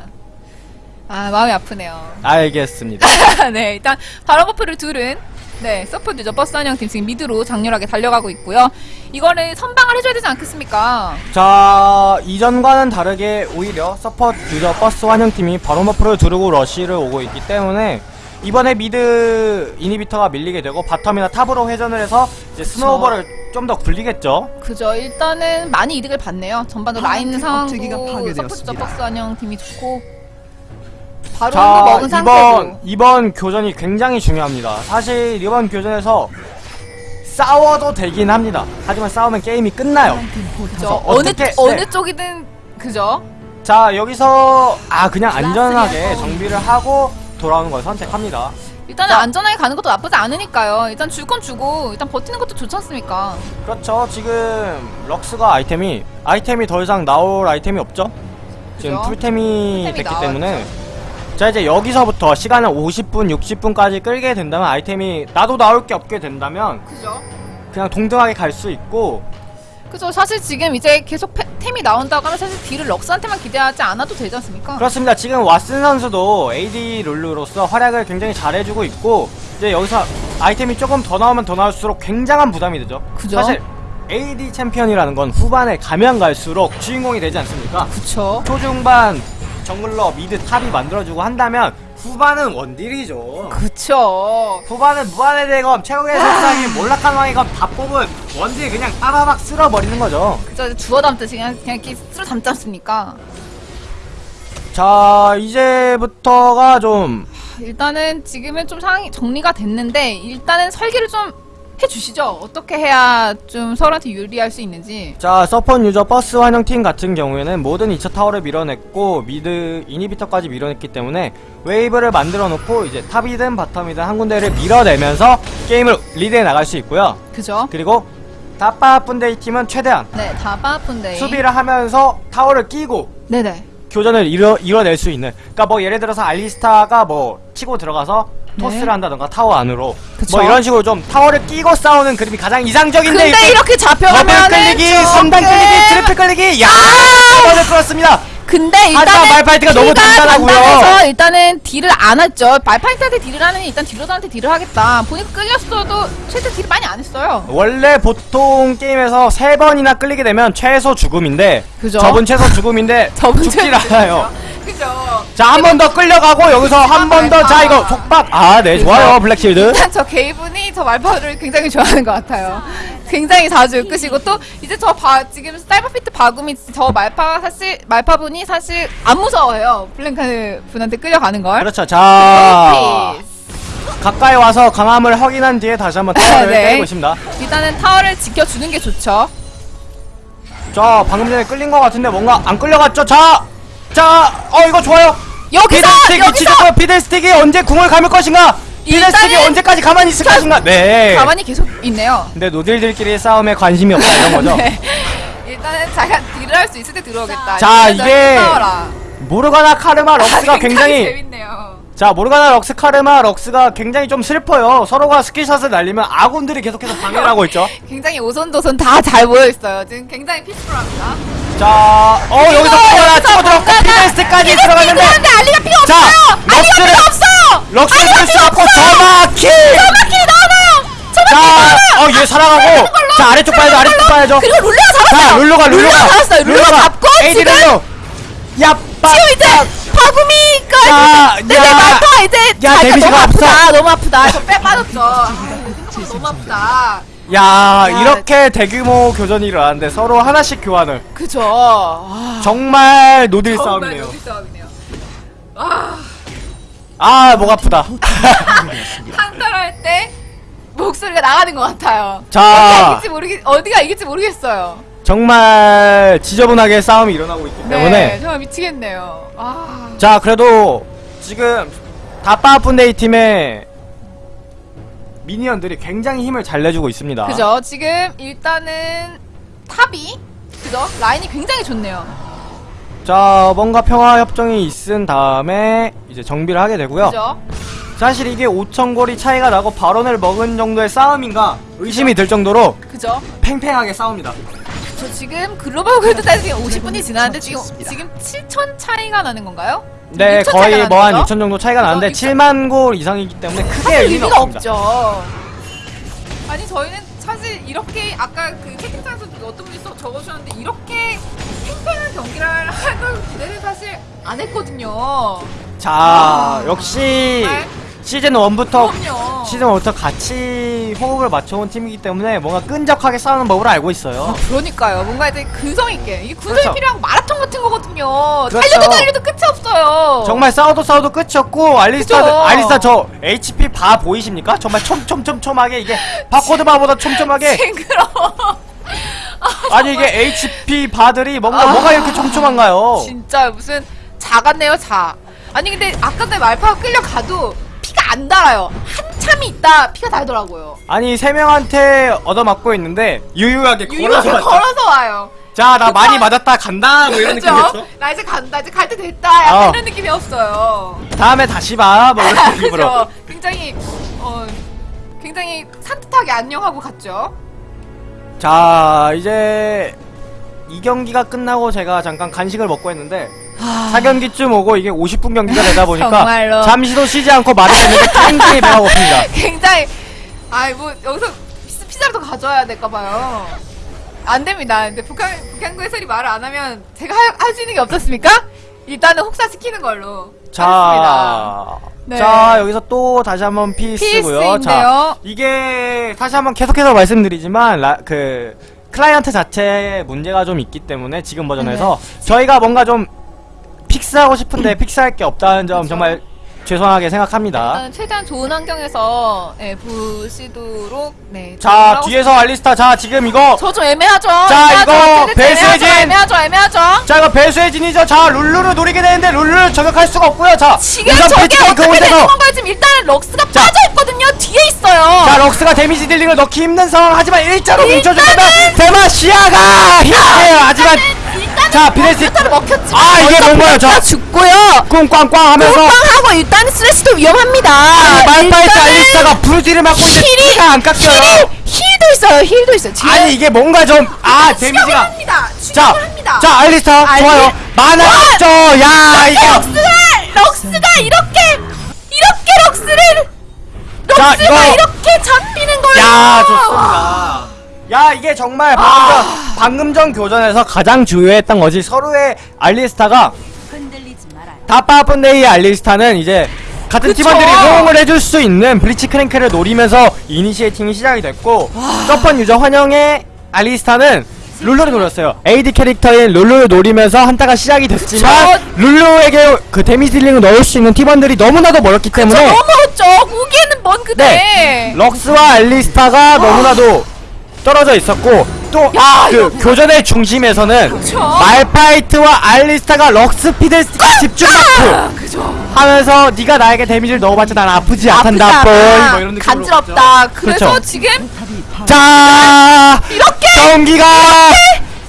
Speaker 2: 아 마음이 아프네요.
Speaker 1: 알겠습니다
Speaker 2: 네, 일단 바론 buff를 둘은 네 서포트죠 버스 한영팀 지금 mid로 장렬하게 달려가고 있고요. 이거를 선방을 해줘야 되지 않겠습니까?
Speaker 1: 자 이전과는 다르게 오히려 서퍼 유저 버스 환영팀이 바론 buff를 두르고 rush를 오고 있기 때문에 이번에 mid inhibitor가 밀리게 되고 bottom이나 top으로 회전을 해서 이제 snowball을 좀 더 굴리겠죠
Speaker 2: 그죠. 일단은 많이 이득을 봤네요. 전반적으로 라인
Speaker 3: 업체기가
Speaker 2: 상황도. 서포트죠 버스 한영팀이 좋고 바론도
Speaker 1: 자
Speaker 2: 먹은
Speaker 1: 이번 이번 교전이 굉장히 중요합니다 사실 이번 교전에서 싸워도 되긴 합니다 하지만 싸우면 게임이 끝나요
Speaker 2: 그죠.
Speaker 1: 어,
Speaker 2: 어느
Speaker 1: 어떻게-
Speaker 2: 어느
Speaker 1: 네.
Speaker 2: 쪽이든 그죠.
Speaker 1: 자 여기서 아 그냥 안전하게. 정비를 하고 돌아오는 걸 선택합니다
Speaker 2: 일단은
Speaker 1: 자.
Speaker 2: 안전하게 가는 것도 나쁘지 않으니까요. 일단 줄 건 주고 일단 버티는 것도 좋지 않습니까?
Speaker 1: 그렇죠. 지금 럭스가 아이템이 아이템이 더 이상 나올 아이템이 없죠. 지금
Speaker 2: 그죠?
Speaker 1: 풀템이
Speaker 2: 풀템이
Speaker 1: 됐기
Speaker 2: 나왔죠.
Speaker 1: 때문에 자 이제 여기서부터 시간을 50분, 60분까지 끌게 된다면 아이템이 나도 나올 게 없게 된다면
Speaker 2: 그죠.
Speaker 1: 그냥 동등하게 갈 수 있고
Speaker 2: 그죠. 사실 지금 이제 계속 패- 템이 나온다고 하면 사실 딜을 럭스한테만 기대하지 않아도 되지 않습니까?
Speaker 1: 그렇습니다. 지금 왓슨 선수도 AD 룰루로서 활약을 굉장히 잘해주고 있고 이제 여기서 아이템이 조금 더 나오면 더 나올수록 굉장한 부담이 되죠.
Speaker 2: 그죠.
Speaker 1: 사실 AD 챔피언이라는 건 후반에 가면 갈수록 주인공이 되지 않습니까?
Speaker 2: 그쵸.
Speaker 1: 초중반 jungler mid top이 만들어주고 한다면 후반은 원딜이죠.
Speaker 2: 그쵸.
Speaker 1: 후반은 무한의 대검, 최고의 속삭임, 몰락한 왕의 검 다 뽑은 원딜 그냥 빠바박 쓸어버리는 거죠.
Speaker 2: 그죠. 주워 담듯이 그냥, 그냥 이렇게 쓸어 담지 않습니까?
Speaker 1: 자 이제부터가 좀
Speaker 2: 일단은 지금은 좀 상황이 정리가 됐는데 일단은 설계를 좀 해주시죠. 어떻게 해야 좀 서로한테 유리할 수 있는지.
Speaker 1: 자, 서폰 유저 버스 환영팀 같은 경우에는 모든 2차 타워를 밀어냈고 mid inhibitor까지 밀어냈기 때문에 wave를 만들어 놓고 이제 top이든 bottom이든 한 군데를 밀어내면서 게임을 리드해 나갈 수 있고요.
Speaker 2: 그죠?
Speaker 1: 그리고 다빠분데이 팀은 최대한
Speaker 2: 네, 다바쁜데.
Speaker 1: 수비를 하면서 타워를 끼고
Speaker 2: 네네.
Speaker 1: 교전을 이뤄, 이뤄낼 수 있는 그러니까 뭐 예를 들어서 알리스타가 뭐 치고 들어가서 toss를 한다던가 타워 안으로
Speaker 2: 네. 그쵸.
Speaker 1: 뭐 이런 식으로 좀 타워를 끼고 싸우는 그림이 가장 이상적인데
Speaker 2: 근데
Speaker 1: 이렇게 끌리기,
Speaker 2: 조금-
Speaker 1: 3단 끌리기, 트리플 끌리기, 야! 먼저 끌었습니다.
Speaker 2: 근데
Speaker 1: 하지만
Speaker 2: 일단은
Speaker 1: 말파이트가 너무 단단하고요.
Speaker 2: 일단은 딜을 안 했죠. 말파이트한테 딜을 하는 일단 딜러들한테 딜을 하겠다. 보니까 끌렸어도 최대 딜을 많이 안 했어요.
Speaker 1: 원래 보통 게임에서 세 번이나 끌리게 되면 최소 죽음인데
Speaker 2: 그죠?
Speaker 1: 저분 최소 죽음인데
Speaker 2: 저분
Speaker 1: 죽질 않아요.
Speaker 2: 그죠.
Speaker 1: 자, 한 번 더 끌려가고 여기서 한 번 더 자 이거 촉박. 아, 네, 좋아요. 블랙실드.
Speaker 2: 일단 저 게이분이 저 말파를 굉장히 좋아하는 것 같아요. 굉장히 자주 끄시고 또 이제 저 바, 지금 사이버피트 바구미 저 말파 사실 말파분이 사실 안 무서워해요. 블랭카드 분한테 끌려가는 걸.
Speaker 1: 그렇죠. 자,
Speaker 2: peace.
Speaker 1: 가까이 와서 강함을 확인한 뒤에 다시 한번 타워를
Speaker 2: 네.
Speaker 1: 때리고 있습니다.
Speaker 2: 일단은 타워를 지켜주는 게 좋죠.
Speaker 1: 자, 방금 전에 끌린 것 같은데 뭔가 안 끌려갔죠? 자, 자, 어 이거 좋아요.
Speaker 2: 여기서 여기서
Speaker 1: 좋고요. 피들스틱이 언제 궁을 감을 것인가?
Speaker 2: 일단은
Speaker 1: 언제까지 가만히 있을 것인가? 네.
Speaker 2: 가만히 계속 있네요.
Speaker 1: 근데 노딜들끼리 싸움에 관심이 없다 이런 거죠.
Speaker 2: 네. 일단은 자기가 딜을 할 수 있을 때 들어오겠다.
Speaker 1: 자, 이게
Speaker 2: 싸워라.
Speaker 1: 모르가나 카르마 럭스가 굉장히
Speaker 2: 재밌네요.
Speaker 1: 자 모르가나 럭스 카르마 럭스가 굉장히 좀 슬퍼요. 서로가 skill shot을 날리면 아군들이 계속해서 방해를 하고 있죠.
Speaker 2: 굉장히 오손도손 다 잘 모여 있어요. 지금 굉장히 peaceful합니다.
Speaker 1: 자, 어 여기서 또 하나 치고 들어갔고 피들스틱까지 들어갔는데
Speaker 2: 알리가
Speaker 1: 자,
Speaker 2: 없어요. 알리가 필요 없어요.
Speaker 1: 럭스를 쓸수 없고. 저마킬.
Speaker 2: 저마킬이 나와요. 저마킬
Speaker 1: 자,
Speaker 2: 나와요.
Speaker 1: 어얘 살아가고 자 아래쪽 봐야죠 아래쪽 봐야죠.
Speaker 2: 그리고 룰루가 잡았어요.
Speaker 1: 자 룰루가 룰루가
Speaker 2: 잡았어요. 룰루가 잡고 지금
Speaker 1: 룰루. 야, 빠.
Speaker 2: 지금 이제 바구미가
Speaker 1: 야,
Speaker 2: 이제
Speaker 1: 야.
Speaker 2: 내 말파 이제
Speaker 1: 야, 데미지가
Speaker 2: 너무
Speaker 1: 없어.
Speaker 2: 아프다. 너무 아프다. 저빼 빠졌죠. 아, 너무 아프다.
Speaker 1: 야,
Speaker 2: 야.
Speaker 1: 이렇게 대규모 교전이 일어나는데 서로 하나씩 교환을.
Speaker 2: 그죠. 아,
Speaker 1: 정말 노딜
Speaker 2: 정말
Speaker 1: 싸움이네요.
Speaker 2: 노딜 싸움이네요. 아,
Speaker 1: 아, 목 아프다.
Speaker 2: 한타할 때 목소리가 나가는 것 같아요. 어디가
Speaker 1: 자,
Speaker 2: 이길지 모르겠 어디가 이길지 모르겠어요.
Speaker 1: 정말 지저분하게 싸움이 일어나고 있기
Speaker 2: 네,
Speaker 1: 때문에.
Speaker 2: 정말 미치겠네요. 아,
Speaker 1: 자, 그래도 지금 다빠분데이 팀의 미니언들이 굉장히 힘을 잘 내주고 있습니다.
Speaker 2: 그죠. 지금 일단은 탑이 그죠. 라인이 굉장히 좋네요.
Speaker 1: 자, 뭔가 평화 협정이 있은 다음에 이제 정비를 하게 되고요.
Speaker 2: 그죠.
Speaker 1: 사실 이게 5천 골이 차이가 나고 발언을 먹은 정도의 싸움인가 의심이 들 정도로
Speaker 2: 그죠.
Speaker 1: 팽팽하게 싸웁니다.
Speaker 2: 저 지금 글로벌 골드 타이밍 50분이 지났는데 지금 지금 7천 차이가 나는 건가요?
Speaker 1: 네,
Speaker 2: 6천
Speaker 1: 거의 뭐한
Speaker 2: 나는
Speaker 1: 6천
Speaker 2: 거죠?
Speaker 1: 정도 차이가 나는데
Speaker 2: 그죠?
Speaker 1: 7만 골 이상이기 때문에 크게 의미가
Speaker 2: 의미가. 없죠. 아니 저희는 사실 이렇게 아까 그 채팅창에서 어떤 분이 써 적어주셨는데 이렇게 팽팽한 경기를 하는 기대는 사실 안 했거든요.
Speaker 1: 자, 역시
Speaker 2: 네.
Speaker 1: 시즌 1부터
Speaker 2: 그럼요.
Speaker 1: 시즌 1부터 같이 호흡을 맞춰온 팀이기 때문에 뭔가 끈적하게 싸우는 법을 알고 있어요.
Speaker 2: 그러니까요. 뭔가 이제 근성 있게 이게 근성이
Speaker 1: 그렇죠.
Speaker 2: 필요한 마라톤 같은 거거든요.
Speaker 1: 그렇죠.
Speaker 2: 달려도 달려도 끝이 없어요.
Speaker 1: 정말 싸워도 싸워도 끝이 없고 알리스타
Speaker 2: 그죠?
Speaker 1: 알리스타 저 HP 바 보이십니까? 정말 촘촘촘촘하게 이게 바코드 바보다 촘촘하게
Speaker 2: 징그러워.
Speaker 1: 아 니 이게 HP 바들이 뭔가
Speaker 2: 아.
Speaker 1: 뭐가 이렇게 촘촘한가요?
Speaker 2: 진짜 무슨 자 같네요 자. 아니 근데 아까 전에 말파가 끌려가도 안 달아요. 한참이 있다 피가 달더라고요.
Speaker 1: 아니 세 명한테 얻어맞고 있는데 유유하게 걸어서 왔다.
Speaker 2: 걸어서 와요.
Speaker 1: 자 나 많이
Speaker 2: 급한-
Speaker 1: 맞았다 간다 뭐 이런
Speaker 2: 그죠?
Speaker 1: 느낌이었어.
Speaker 2: 나 이제 간다 이제 갈 때 됐다 약간
Speaker 1: 어.
Speaker 2: 이런 느낌이었어요.
Speaker 1: 다음에 다시 봐뭐 이런 느낌으로.
Speaker 2: 그죠? 굉장히 어 굉장히 산뜻하게 안녕하고 갔죠.
Speaker 1: 자 이제 이 경기가 끝나고 제가 잠깐 간식을 먹고 했는데 4경기쯤 오고 이게 50분 경기가 되다 보니까
Speaker 2: 아.
Speaker 1: 잠시도 쉬지 않고 말을 했는데 굉장히 배가 고픕니다.
Speaker 2: 굉장히 아이 뭐 여기서 피자, 피자라도 가져와야 될까 봐요. 안 됩니다. 근데 북한 북한구 해설이 말을 안 하면 제가 할 수 있는 게 없었습니까? 일단은 혹사시키는 걸로.
Speaker 1: 자,
Speaker 2: 네.
Speaker 1: 자 여기서 또 다시 한번 pause고요. 자, 이게 다시 한번 계속해서 말씀드리지만 라, 그 클라이언트 자체에 문제가 좀 있기 때문에 지금 버전에서
Speaker 2: 네.
Speaker 1: 저희가 뭔가 좀 fix하고 싶은데 fix할 게 없다는 점
Speaker 2: 그쵸.
Speaker 1: 정말 죄송하게 생각합니다.
Speaker 2: 일단 최대한 좋은 환경에서 네, 보시도록 네.
Speaker 1: 자, 뒤에서 알리스타, 자 지금 이거
Speaker 2: 저 좀 애매하죠.
Speaker 1: 자,
Speaker 2: 애매하죠.
Speaker 1: 이거
Speaker 2: 근데
Speaker 1: 배수의 진.
Speaker 2: 애매하죠. 애매하죠.
Speaker 1: 자 이거 배수의 진이죠. 자 룰루를 노리게 되는데 룰루를 저격할 수가 없고요. 자
Speaker 2: 지금 저게 어떻게 되는 건가요? 지금 일단은 럭스가
Speaker 1: 자.
Speaker 2: 빠져 있거든요. 뒤에 있어요.
Speaker 1: 자 럭스가 damage dealing을 넣기 힘든 상황 하지만 일자로 뭉쳐주다가 데마시아가 힘내요 하지만
Speaker 2: 일단은
Speaker 1: 자,
Speaker 2: 를 먹혔지.
Speaker 1: 아, 이게 뭔가요, 저-
Speaker 2: 죽고요.
Speaker 1: 꿍꽝꽝 하면서
Speaker 2: 하고 일단 스레스도 위험합니다.
Speaker 1: 말파이트
Speaker 2: 일단은
Speaker 1: 알리스타가 브루지를 맞고 있는데
Speaker 2: 힐이-
Speaker 1: 안 깎여요
Speaker 2: 힐이 힐도 있어요. 힐도 있어요. 지금
Speaker 1: 아니 이게 뭔가 좀아 데미지가
Speaker 2: 합니다.
Speaker 1: 자,
Speaker 2: 합니다.
Speaker 1: 자 알리스타
Speaker 2: 알리-
Speaker 1: 좋아요 많아 없죠 야
Speaker 2: 이렇게
Speaker 1: 이거
Speaker 2: 럭스가 럭스가 이렇게 이렇게 럭스를
Speaker 1: 자,
Speaker 2: 럭스가
Speaker 1: 이거-
Speaker 2: 이렇게 잡히는 거예요.
Speaker 1: 야 좋습니다 야 이게 정말 방금 전, 방금 전 교전에서 가장 주요했던 것이 서로의 알리스타가. 다빠뿐데이의 알리스타는 이제 같은
Speaker 2: 그쵸.
Speaker 1: 팀원들이 호응을 해줄 수 있는 블리츠크랭크를 노리면서 initiating이 시작이 됐고 서펀 유저 환영의 알리스타는 룰루를 노렸어요 AD 캐릭터인 룰루를 노리면서 한타가 시작이 됐지만
Speaker 2: 그쵸.
Speaker 1: 룰루에게 그 damage dealing을 넣을 수 있는 팀원들이 너무나도 멀었기
Speaker 2: 저
Speaker 1: 때문에
Speaker 2: 너무 멀었죠. 거기에는 먼 그대.
Speaker 1: 네. 럭스와 알리스타가 너무나도 떨어져 있었고 또
Speaker 2: 야,
Speaker 1: 그
Speaker 2: 이거
Speaker 1: 교전의 중심에서는
Speaker 2: 그쵸.
Speaker 1: 말파이트와 알리스타가 럭스 피델스틱 집중
Speaker 2: 아,
Speaker 1: 마크
Speaker 2: 그죠.
Speaker 1: 하면서 네가 나에게 데미지를 넣어봤자 난 아프지 않단다 뻘. 뭐 이런 느낌으로
Speaker 2: 간지럽다. 그래서
Speaker 1: 그렇죠.
Speaker 2: 지금
Speaker 1: 자
Speaker 2: 이렇게
Speaker 1: 경기가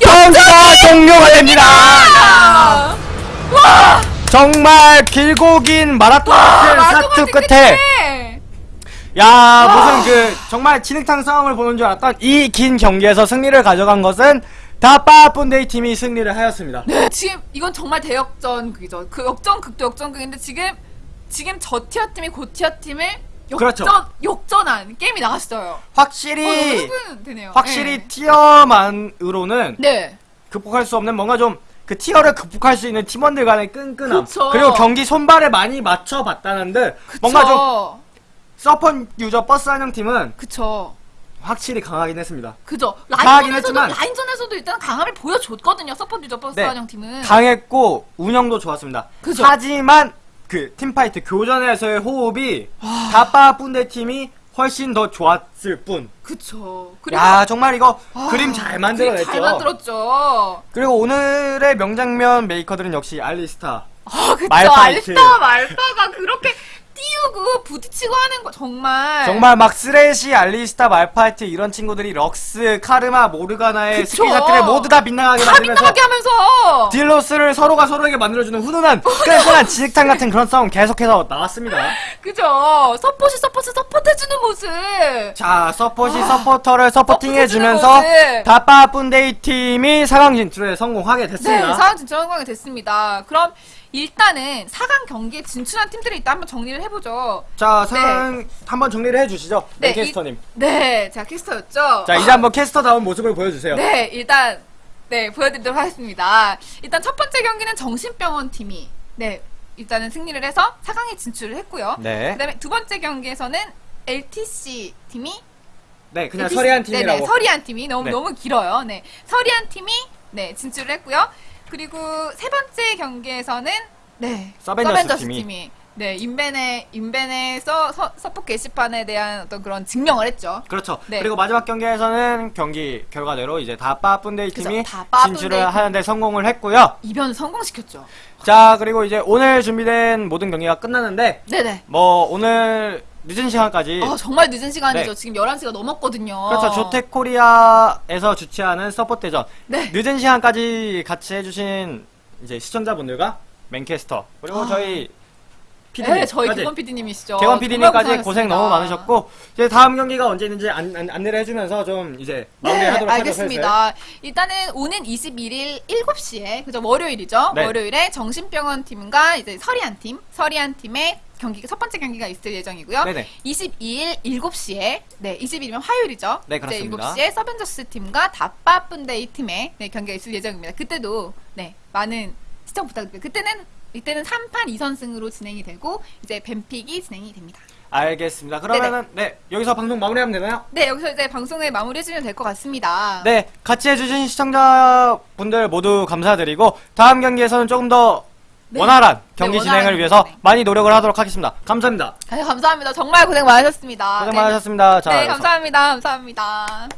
Speaker 1: 경기가 종료가 됩니다
Speaker 2: 아! 와!
Speaker 1: 정말 길고 긴 마라톤 같은
Speaker 2: 마라톤
Speaker 1: 사투
Speaker 2: 같은
Speaker 1: 끝에
Speaker 2: 끝에.
Speaker 1: 야 무슨 그 정말 진흙탕 싸움을 보는 줄 알았던 이 긴 경기에서 승리를 가져간 것은 다빠뿐데이 팀이 승리를 하였습니다
Speaker 2: 네, 지금 이건 정말 대역전극이죠. 그 역전극도 역전극인데 지금 지금 저 tier 팀이 고 tier 팀을 역전
Speaker 1: 그렇죠.
Speaker 2: 역전한 게임이 나왔어요. 어,
Speaker 1: 확실히
Speaker 2: 되네요.
Speaker 1: 확실히
Speaker 2: 네.
Speaker 1: tier만으로는
Speaker 2: 네.
Speaker 1: 극복할 수 없는 뭔가 좀 그 tier를 극복할 수 있는 팀원들 간의 끈끈함
Speaker 2: 그쵸.
Speaker 1: 리고 경기 손발을 많이 맞춰봤다는 듯 뭔가 좀 서퍼 유저 버스 환영 팀은
Speaker 2: 그쵸.
Speaker 1: 확실히 강하긴 했습니다
Speaker 2: 그죠.
Speaker 1: 강하긴
Speaker 2: 라인전에서도
Speaker 1: 했지만
Speaker 2: 라인전에서도 일단 강함을 보여줬거든요. 서포트 유저 버스
Speaker 1: 네.
Speaker 2: 환영 팀은.
Speaker 1: 강했고 운영도 좋았습니다
Speaker 2: 그죠.
Speaker 1: 하지만 그 team fight 교전에서의 호흡이 다빠뿐데 팀이 훨씬 더 좋았을 뿐
Speaker 2: 그쵸.
Speaker 1: 야 정말 이거
Speaker 2: 아,
Speaker 1: 그림 잘 만들어냈죠
Speaker 2: 잘 만들었죠.
Speaker 1: 그리고 오늘의 명장면 메이커들은 역시 알리스타
Speaker 2: 아, 그쵸.
Speaker 1: 말파이트.
Speaker 2: 알스타 말파가 그렇게 띄우고 부딪히고 하는 거 정말.
Speaker 1: 정말 막 쓰레시, 알리스타, 말파이트 이런 친구들이 럭스, 카르마, 모르가나의
Speaker 2: 그쵸.
Speaker 1: skill shot들을 모두 다 빛나게
Speaker 2: 다
Speaker 1: 만들면서
Speaker 2: 빛나게 하면서.
Speaker 1: deal loss를 서로가 서로에게 만들어주는 훈훈한 끈끈한 진흙탕 같은 그런 싸움 계속해서 나왔습니다.
Speaker 2: 그죠. 서포시 서포트 서포트해주는 모습.
Speaker 1: 자, 서폿이
Speaker 2: 아,
Speaker 1: 서포터를 supporting해주면서. 다빠뿐데이 팀이 4강 진출에 성공하게
Speaker 2: 네,
Speaker 1: 됐습니다.
Speaker 2: 상황 진출 성공이 됐습니다. 그럼 일단은 4강 경기에 진출한 팀들이 일단 한번 정리를 해보죠.
Speaker 1: 자, 상황 한번 정리를 해주시죠. 네,
Speaker 2: 이-
Speaker 1: 캐스터님.
Speaker 2: 네, 자 캐스터였죠.
Speaker 1: 자, 이제 한번 캐스터다운 모습을 보여주세요.
Speaker 2: 네, 일단 네 보여드리도록 하겠습니다. 일단 첫 번째 경기는 정신병원 팀이 네 일단은 승리를 해서 4강에 진출을 했고요.
Speaker 1: 네.
Speaker 2: 그 다음에 두 번째 경기에서는 LTC 팀이
Speaker 1: 네, 그냥
Speaker 2: LTC
Speaker 1: 서리한 팀이라고.
Speaker 2: 네네, 서리한 팀이 너무
Speaker 1: 네.
Speaker 2: 너무 길어요. 네, 서리한 팀이 네 진출을 했고요. 그리고 세 번째 경기에서는 네
Speaker 1: 서벤져스 팀이.
Speaker 2: 팀이 네 인벤의 인벤에서 서, 서포 게시판에 대한 어떤 그런 증명을 했죠.
Speaker 1: 그렇죠.
Speaker 2: 네.
Speaker 1: 그리고 마지막 경기에서는 경기 결과대로 이제 다 빠뿐데이
Speaker 2: 그죠.
Speaker 1: 팀이
Speaker 2: 다빠뿐데이
Speaker 1: 진출을
Speaker 2: 팀.
Speaker 1: 하는데 성공을 했고요.
Speaker 2: 이변 성공시켰죠.
Speaker 1: 자, 그리고 이제 오늘 준비된 모든 경기가 끝났는데
Speaker 2: 네네.
Speaker 1: 뭐 오늘 늦은 시간까지
Speaker 2: 아 정말 늦은 시간이죠.
Speaker 1: 네.
Speaker 2: 지금 11시가 넘었거든요.
Speaker 1: 그렇죠. 조텍코리아에서 주최하는 서포트전
Speaker 2: 네.
Speaker 1: 늦은 시간까지 같이 해주신 이제 시청자분들과 맨캐스터 그리고
Speaker 2: 아.
Speaker 1: 저희 PD님
Speaker 2: 네, 저희 개건 PD님이시죠.
Speaker 1: 개원 PD님까지 고생. 너무 많으셨고 이제 다음 경기가 언제 있는지 안, 안, 안내를 해주면서 좀 이제
Speaker 2: 네,
Speaker 1: 마무리하도록 하죠.
Speaker 2: 알겠습니다. 일단은 오는 21일 7시에 그죠 월요일이죠.
Speaker 1: 네.
Speaker 2: 월요일에 정신병원 팀과 이제 서리안 팀, 서리안 팀의 경기 첫 번째 경기가 있을 예정이고요.
Speaker 1: 네네.
Speaker 2: 22일 7시에 네, 22일이면 화요일이죠.
Speaker 1: 네, 그렇습니다.
Speaker 2: 7시에 서벤져스 팀과 다빠쁜데이 팀의 네, 경기가 있을 예정입니다. 그때도 네, 많은 시청 부탁드립니다. 그때는 이때는 3판 2선승으로 진행이 되고 이제 뱀픽이 진행이 됩니다.
Speaker 1: 알겠습니다. 그러면은 네 여기서 방송 마무리하면 되나요?
Speaker 2: 네, 여기서 이제 방송을 마무리해주면 될 것 같습니다.
Speaker 1: 네, 같이 해주신 시청자분들 모두 감사드리고 다음 경기에서는 조금 더
Speaker 2: 네.
Speaker 1: 원활한 경기
Speaker 2: 네,
Speaker 1: 진행을
Speaker 2: 원활한
Speaker 1: 위해서
Speaker 2: 진행.
Speaker 1: 많이 노력을 하도록 하겠습니다. 감사합니다.
Speaker 2: 네, 감사합니다. 정말 고생 많으셨습니다.
Speaker 1: 고생
Speaker 2: 네.
Speaker 1: 많으셨습니다. 자,
Speaker 2: 네, 감사합니다. 감사합니다.